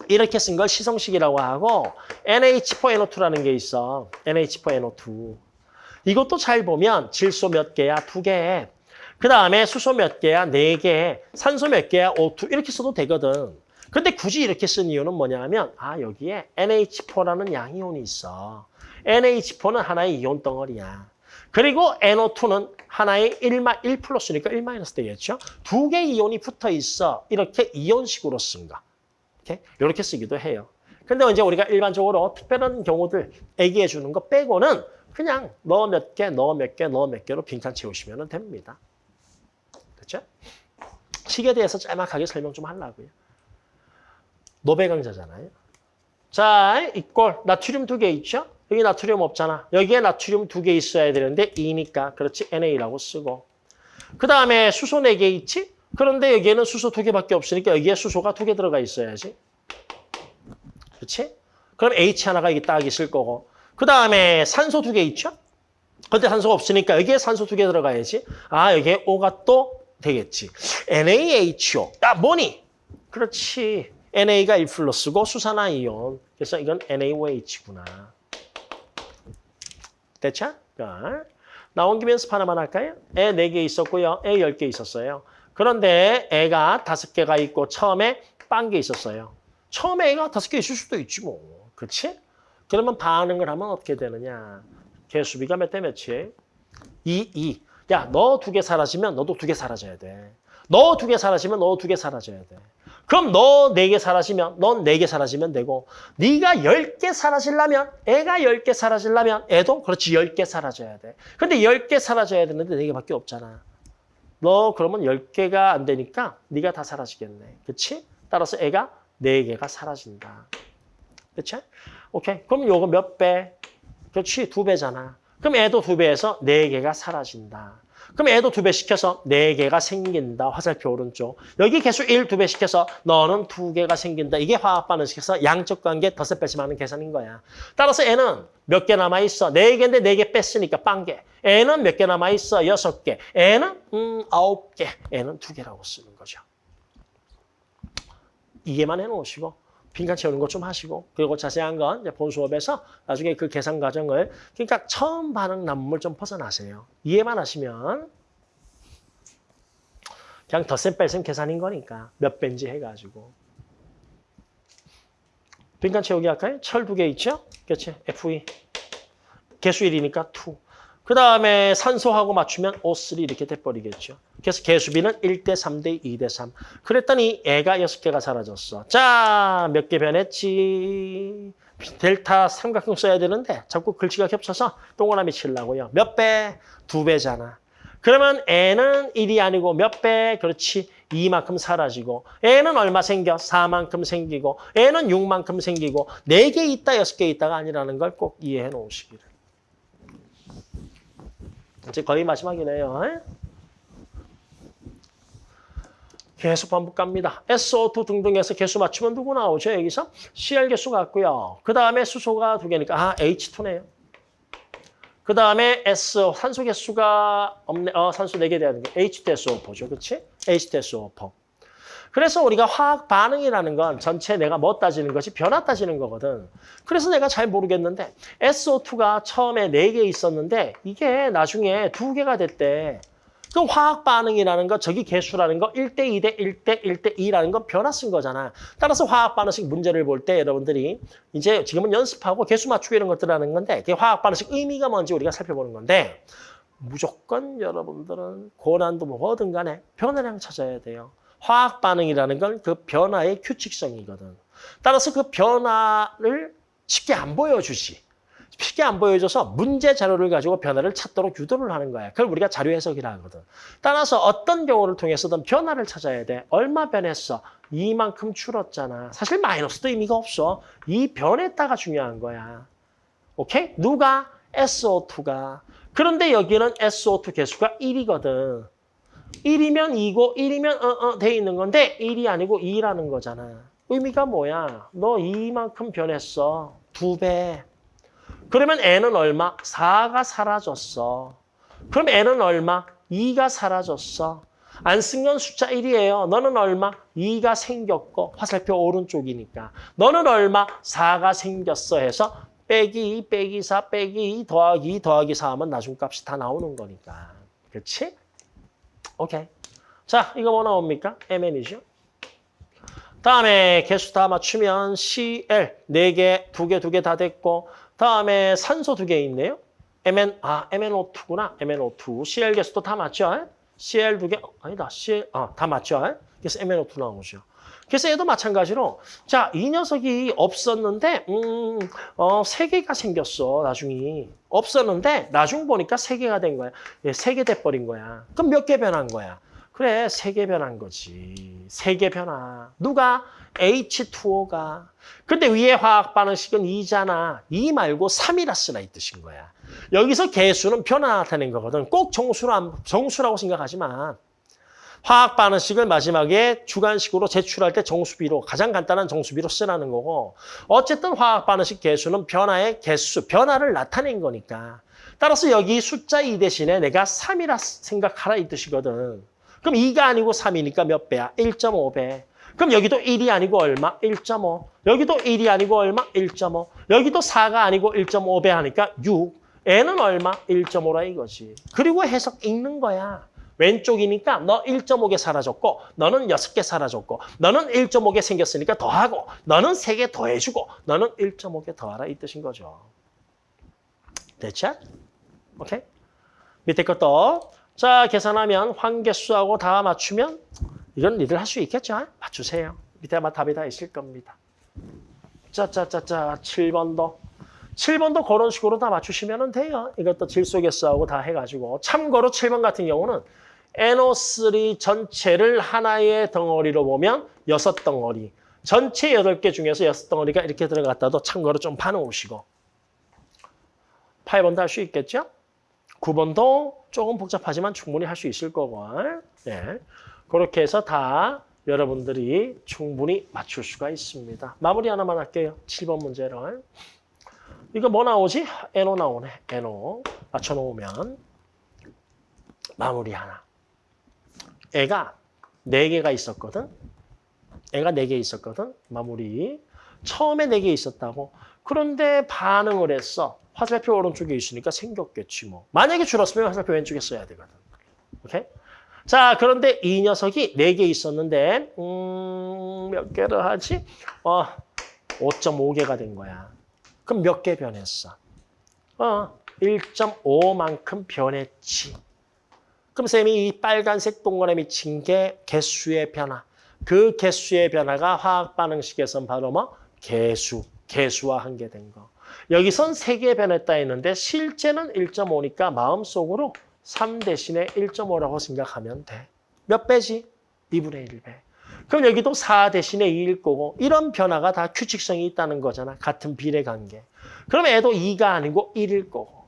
이렇게 쓴 걸 시성식이라고 하고 NH4NO2라는 게 있어. NH4NO2. 이것도 잘 보면 질소 몇 개야? 두 개. 그 다음에 수소 몇 개야? 네 개. 산소 몇 개야? O2. 이렇게 써도 되거든. 근데 굳이 이렇게 쓴 이유는 뭐냐면 아 여기에 NH4라는 양이온이 있어. NH4는 하나의 이온 덩어리야. 그리고 NO2는 하나의 1, 1 플러스니까 1 마이너스 되겠죠? 두 개의 이온이 붙어 있어. 이렇게 이온식으로 쓴 거. 이렇게, 이렇게 쓰기도 해요. 근데 이제 우리가 일반적으로 특별한 경우들 얘기해 주는 거 빼고는 그냥 너 몇 개, 너 몇 개, 너 몇 개로 빈칸 채우시면 됩니다. 됐죠? 식에 대해서 짤막하게 설명 좀 하려고요. 노배 강자잖아요. 자, 이꼴 나트륨 두 개 있죠? 여기 나트륨 없잖아. 여기에 나트륨 두 개 있어야 되는데 2니까 그렇지 NA라고 쓰고. 그 다음에 수소 네 개 있지? 그런데 여기에는 수소 두 개밖에 없으니까 여기에 수소가 두 개 들어가 있어야지. 그렇지? 그럼 H 하나가 여기 딱 있을 거고. 그 다음에 산소 두 개 있죠? 근데 산소가 없으니까 여기에 산소 두 개 들어가야지. 아, 여기에 O가 또 되겠지. NaHO. 아, 뭐니? 그렇지. NA가 1 플러스고 수산화 이온. 그래서 이건 NaOH구나. 됐죠? 자, 나온 김에 연습 하나만 할까요? 애 4개 있었고요. 애 10개 있었어요. 그런데 애가 5개가 있고 처음에 빤게 있었어요. 처음에 애가 5개 있을 수도 있지 뭐. 그렇지? 그러면 반응을 하면 어떻게 되느냐. 개수비가 몇 대 몇이? 2, 2. 야, 너 두 개 사라지면 너도 두 개 사라져야 돼. 너 두 개 사라지면 너 두 개 사라져야 돼. 그럼 너 네 개 사라지면 넌 네 개 사라지면 되고 네가 열 개 사라지려면 애가 열 개 사라지려면 애도 그렇지 열 개 사라져야 돼. 근데 열 개 사라져야 되는데 네 개밖에 없잖아. 너 그러면 열 개가 안 되니까 네가 다 사라지겠네. 그렇지? 따라서 애가 네 개가 사라진다. 그렇지? 오케이. 그럼 요거 몇 배? 그렇지. 두 배잖아. 그럼 애도 두 배에서 네 개가 사라진다. 그럼 애도 두 배 시켜서 네 개가 생긴다. 화살표 오른쪽. 여기 개수 1 두 배 시켜서 너는 두 개가 생긴다. 이게 화학 반응식에서 양적 관계 덧셈 뺄셈하는 계산인 거야. 따라서 애는 몇 개 남아 있어? 네 개인데 네 개 뺐으니까 빵 개. 애는 몇 개 남아 있어? 여섯 개. 애는 음 아홉 개. 애는 두 개라고 쓰는 거죠. 이해만 해놓으시고 빈칸 채우는 거 좀 하시고 그리고 자세한 건 본 수업에서 나중에 그 계산 과정을 그러니까 처음 반응 남물 좀 벗어나세요. 이해만 하시면 그냥 덧셈 뺄셈 계산인 거니까 몇 배인지 해가지고 빈칸 채우기 할까요? 철 두 개 있죠? 그렇지? FE 개수 1이니까 2. 그 다음에 산소하고 맞추면 O3 이렇게 돼버리겠죠. 그래서 개수비는 1대 3대 2대 3. 그랬더니 애가 6개가 사라졌어. 자, 몇 개 변했지? 델타 삼각형 써야 되는데 자꾸 글씨가 겹쳐서 동그라미 치려고요. 몇 배? 두 배잖아. 그러면 애는 1이 아니고 몇 배? 그렇지. 2만큼 사라지고 애는 얼마 생겨? 4만큼 생기고 애는 6만큼 생기고 4개 있다, 6개 있다가 아니라는 걸 꼭 이해해 놓으시기를. 이제 거의 마지막이네요. 에? 계속 반복 갑니다. SO2 등등해서 개수 맞추면 누구 나오죠? 여기서 CL 개수 같고요. 그 다음에 수소가 두 개니까 아 H2네요. 그 다음에 S 산소 개수가 없네. 어 산소 네개 돼야 되는 게 H2SO4죠, 그렇지? H2SO4. 그래서 우리가 화학 반응이라는 건 전체 내가 뭐 따지는 것이 변화 따지는 거거든. 그래서 내가 잘 모르겠는데 SO2가 처음에 네 개 있었는데 이게 나중에 두 개가 됐대. 그 화학 반응이라는 거 저기 개수라는 거 1대 2대 1대 1대 2라는 건 변화 쓴 거잖아. 따라서 화학 반응식 문제를 볼 때 여러분들이 이제 지금은 연습하고 개수 맞추고 이런 것들 하는 건데 그 화학 반응식 의미가 뭔지 우리가 살펴보는 건데 무조건 여러분들은 고난도 뭐든 간에 변화량 찾아야 돼요. 화학 반응이라는 건 그 변화의 규칙성이거든. 따라서 그 변화를 쉽게 안 보여주지. 쉽게 안 보여줘서 문제 자료를 가지고 변화를 찾도록 유도를 하는 거야. 그걸 우리가 자료 해석이라 하거든. 따라서 어떤 경우를 통해서든 변화를 찾아야 돼. 얼마 변했어? 이만큼 줄었잖아. 사실 마이너스도 의미가 없어. 이 변했다가 중요한 거야. 오케이? 누가? SO2가. 그런데 여기는 SO2 개수가 1이거든. 1이면 2고 1이면 어어 돼 있는 건데 1이 아니고 2라는 거잖아. 의미가 뭐야? 너 2만큼 변했어. 두 배. 그러면 n은 얼마? 4가 사라졌어. 그럼 n은 얼마? 2가 사라졌어. 안 쓴 건 숫자 1이에요. 너는 얼마? 2가 생겼고 화살표 오른쪽이니까. 너는 얼마? 4가 생겼어 해서 빼기 2, 빼기 4, 빼기 2, 더하기 2, 더하기 4 하면 나중 값이 다 나오는 거니까. 그렇지? 오케이. 자, 이거 뭐 나옵니까? MN이죠. 다음에 개수 다 맞추면 CL 네 개, 두 개, 두개다 됐고 다음에 산소 두 개 있네요. MN 아 MnO2구나. MnO2. CL 개수도 다 맞죠? CL 두 개. 어, 아니다. CL 아, 다 맞죠? 그래서 MnO2 나오죠. 그래서 얘도 마찬가지로 자, 이 녀석이 없었는데 음, 어, 세 개가 생겼어. 나중이. 없었는데 나중 보니까 세 개가 된 거야. 예, 세개 돼 버린 거야. 그럼 몇 개 변한 거야? 그래, 세 개 변한 거지. 세 개 변화. 누가? H2O가. 근데 위에 화학 반응식은 2잖아. 2 말고 3이라 쓰라 이 뜻인 거야. 여기서 개수는 변화되는 거거든. 꼭 정수라, 정수라고 생각하지 마. 화학 반응식을 마지막에 주관식으로 제출할 때 정수비로 가장 간단한 정수비로 쓰라는 거고 어쨌든 화학 반응식 개수는 변화의 개수, 변화를 나타낸 거니까 따라서 여기 숫자 2 대신에 내가 3이라 생각하라 이 뜻이거든. 그럼 2가 아니고 3이니까 몇 배야? 1.5배. 그럼 여기도 1이 아니고 얼마? 1.5. 여기도 1이 아니고 얼마? 1.5. 여기도 4가 아니고 1.5배 하니까 6. n은 얼마? 1.5라 이거지. 그리고 해석 읽는 거야. 왼쪽이니까 너 1.5개 사라졌고 너는 6개 사라졌고 너는 1.5개 생겼으니까 더하고 너는 3개 더해주고 너는 1.5개 더하라 이 뜻인 거죠. 됐죠? 오케이? 밑에 것도 자 계산하면 환개수하고 다 맞추면 이건 니들 할수 있겠죠? 맞추세요. 밑에 아마 답이 다 있을 겁니다. 짜짜짜짜 7번도 7번도 그런 식으로 다 맞추시면 돼요. 이것도 질소개수하고 다 해가지고 참고로 7번 같은 경우는 NO3 전체를 하나의 덩어리로 보면 여섯 덩어리 전체 여덟 개 중에서 여섯 덩어리가 이렇게 들어갔다도 참고로 좀 봐놓으시고 8번도 할 수 있겠죠? 9번도 조금 복잡하지만 충분히 할 수 있을 거고. 네. 그렇게 해서 다 여러분들이 충분히 맞출 수가 있습니다. 마무리 하나만 할게요. 7번 문제를. 이거 뭐 나오지? NO 나오네. NO. 맞춰놓으면 마무리 하나. 애가 4개가 있었거든. 애가 4개 있었거든. 마무리. 처음에 4개 있었다고. 그런데 반응을 했어. 화살표 오른쪽에 있으니까 생겼겠지 뭐. 만약에 줄었으면 화살표 왼쪽에 써야 되거든. 오케이? 자, 그런데 이 녀석이 4개 있었는데 음, 몇 개를 하지? 어, 5.5개가 된 거야. 그럼 몇 개 변했어? 어, 1.5만큼 변했지. 그럼 쌤이 이 빨간색 동그라미 친게 개수의 변화. 그 개수의 변화가 화학 반응식에선 바로 뭐? 개수, 개수화한 게된 거. 여기선 3개 변했다 했는데 실제는 1.5니까 마음속으로 3 대신에 1.5라고 생각하면 돼. 몇 배지? 2분의 1배. 그럼 여기도 4 대신에 2일 거고 이런 변화가 다 규칙성이 있다는 거잖아. 같은 비례 관계. 그럼 애도 2가 아니고 1일 거고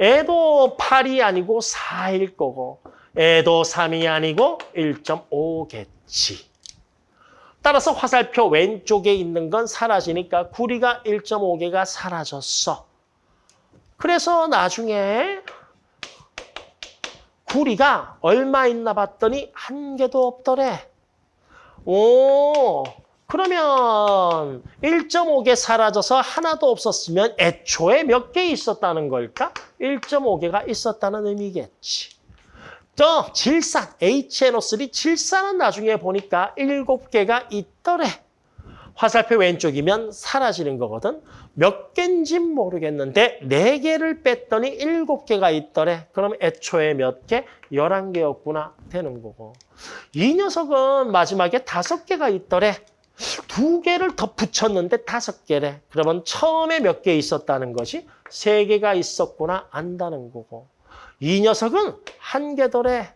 애도 8이 아니고 4일 거고 애도 3이 아니고 1.5겠지. 따라서 화살표 왼쪽에 있는 건 사라지니까 구리가 1.5개가 사라졌어. 그래서 나중에 구리가 얼마 있나 봤더니 한 개도 없더래. 오, 그러면 1.5개 사라져서 하나도 없었으면 애초에 몇 개 있었다는 걸까? 1.5개가 있었다는 의미겠지. 저 질산, HNO3 질산은 나중에 보니까 7개가 있더래. 화살표 왼쪽이면 사라지는 거거든. 몇 개인진 모르겠는데 4개를 뺐더니 7개가 있더래. 그럼 애초에 몇 개? 11개였구나 되는 거고. 이 녀석은 마지막에 5개가 있더래. 두 개를 더 붙였는데 다섯 개래. 그러면 처음에 몇 개 있었다는 것이 세 개가 있었구나 안다는 거고. 이 녀석은 한 개더래.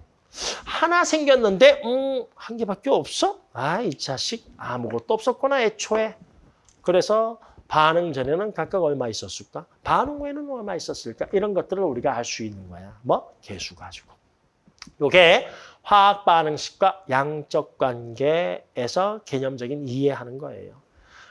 하나 생겼는데 음, 한 개밖에 없어? 아, 이 자식 아무것도 없었구나 애초에. 그래서 반응 전에는 각각 얼마 있었을까? 반응 후에는 얼마 있었을까? 이런 것들을 우리가 알 수 있는 거야. 뭐? 개수 가지고. 요게 화학 반응식과 양적 관계에서 개념적인 이해하는 거예요.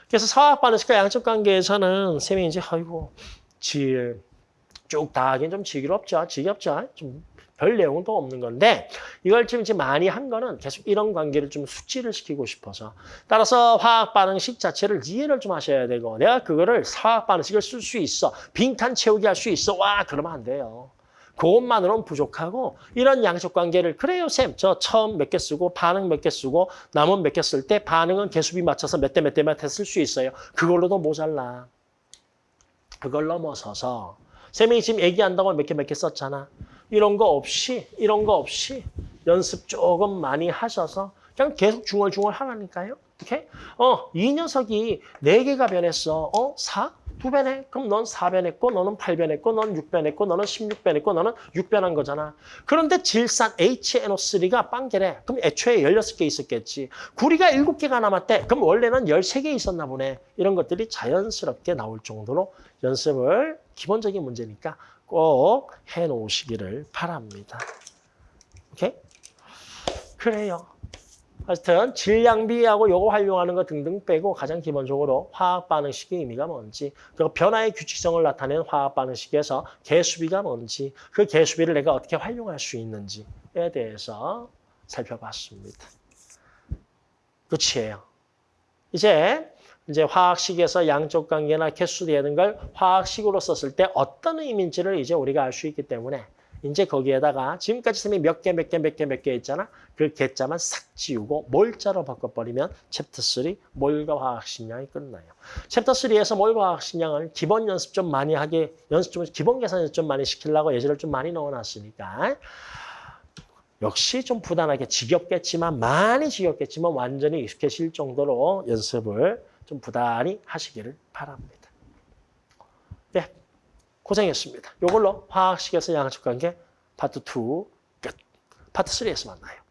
그래서 화학 반응식과 양적 관계에서는 쌤이 이제 아이고 질쭉다 하긴 좀 지겹죠. 지겹죠. 좀 별 내용은 또 없는 건데 이걸 지금 많이 한 거는 계속 이런 관계를 좀 숙지를 시키고 싶어서 따라서 화학 반응식 자체를 이해를 좀 하셔야 되고 내가 그거를 화학 반응식을 쓸 수 있어 빈칸 채우기 할 수 있어 와 그러면 안 돼요. 그것만으로는 부족하고 이런 양적 관계를 그래요 쌤 저 처음 몇 개 쓰고 반응 몇 개 쓰고 남은 몇 개 쓸 때 반응은 개수비 맞춰서 몇 대 몇대몇대쓸수 있어요. 그걸로도 모자라. 그걸 넘어서서 쌤이 지금 얘기한다고 몇 개 몇 개 썼잖아. 이런 거 없이 이런 거 없이 연습 조금 많이 하셔서 그냥 계속 중얼중얼 하라니까요. 오케이? 어, 이 녀석이 네개가 변했어. 어? 4? 두 배네? 그럼 넌 4변했고 너는 8변했고 넌 6변했고 너는 16변했고 너는 6변한 거잖아. 그런데 질산 HNO3가 빵개래. 그럼 애초에 16개 있었겠지. 구리가 7개가 남았대. 그럼 원래는 13개 있었나 보네. 이런 것들이 자연스럽게 나올 정도로 연습을 기본적인 문제니까 꼭 해놓으시기를 바랍니다. 오케이? 그래요. 하여튼 질량비하고 요거 활용하는 거 등등 빼고 가장 기본적으로 화학 반응식의 의미가 뭔지 그리고 변화의 규칙성을 나타내는 화학 반응식에서 개수비가 뭔지 그 개수비를 내가 어떻게 활용할 수 있는지에 대해서 살펴봤습니다. 끝이에요. 이제 이제 화학식에서 양적 관계나 개수되는 걸 화학식으로 썼을 때 어떤 의미인지를 이제 우리가 알 수 있기 때문에 이제 거기에다가 지금까지 쌤이 몇 개, 몇 개, 몇 개, 몇 개 했잖아. 그 개자만 싹 지우고 몰자로 바꿔버리면 챕터 3 몰과 화학식량이 끝나요. 챕터 3에서 몰과 화학식량을 기본 연습 좀 많이 하게 연습 좀 기본 계산 좀 많이 시키려고 예제를 좀 많이 넣어놨으니까 역시 좀 부단하게 지겹겠지만 많이 지겹겠지만 완전히 익숙해질 정도로 연습을 좀 부단히 하시기를 바랍니다. 네, 고생했습니다. 이걸로 화학식에서 양적 관계 파트 2 끝. 파트 3에서 만나요.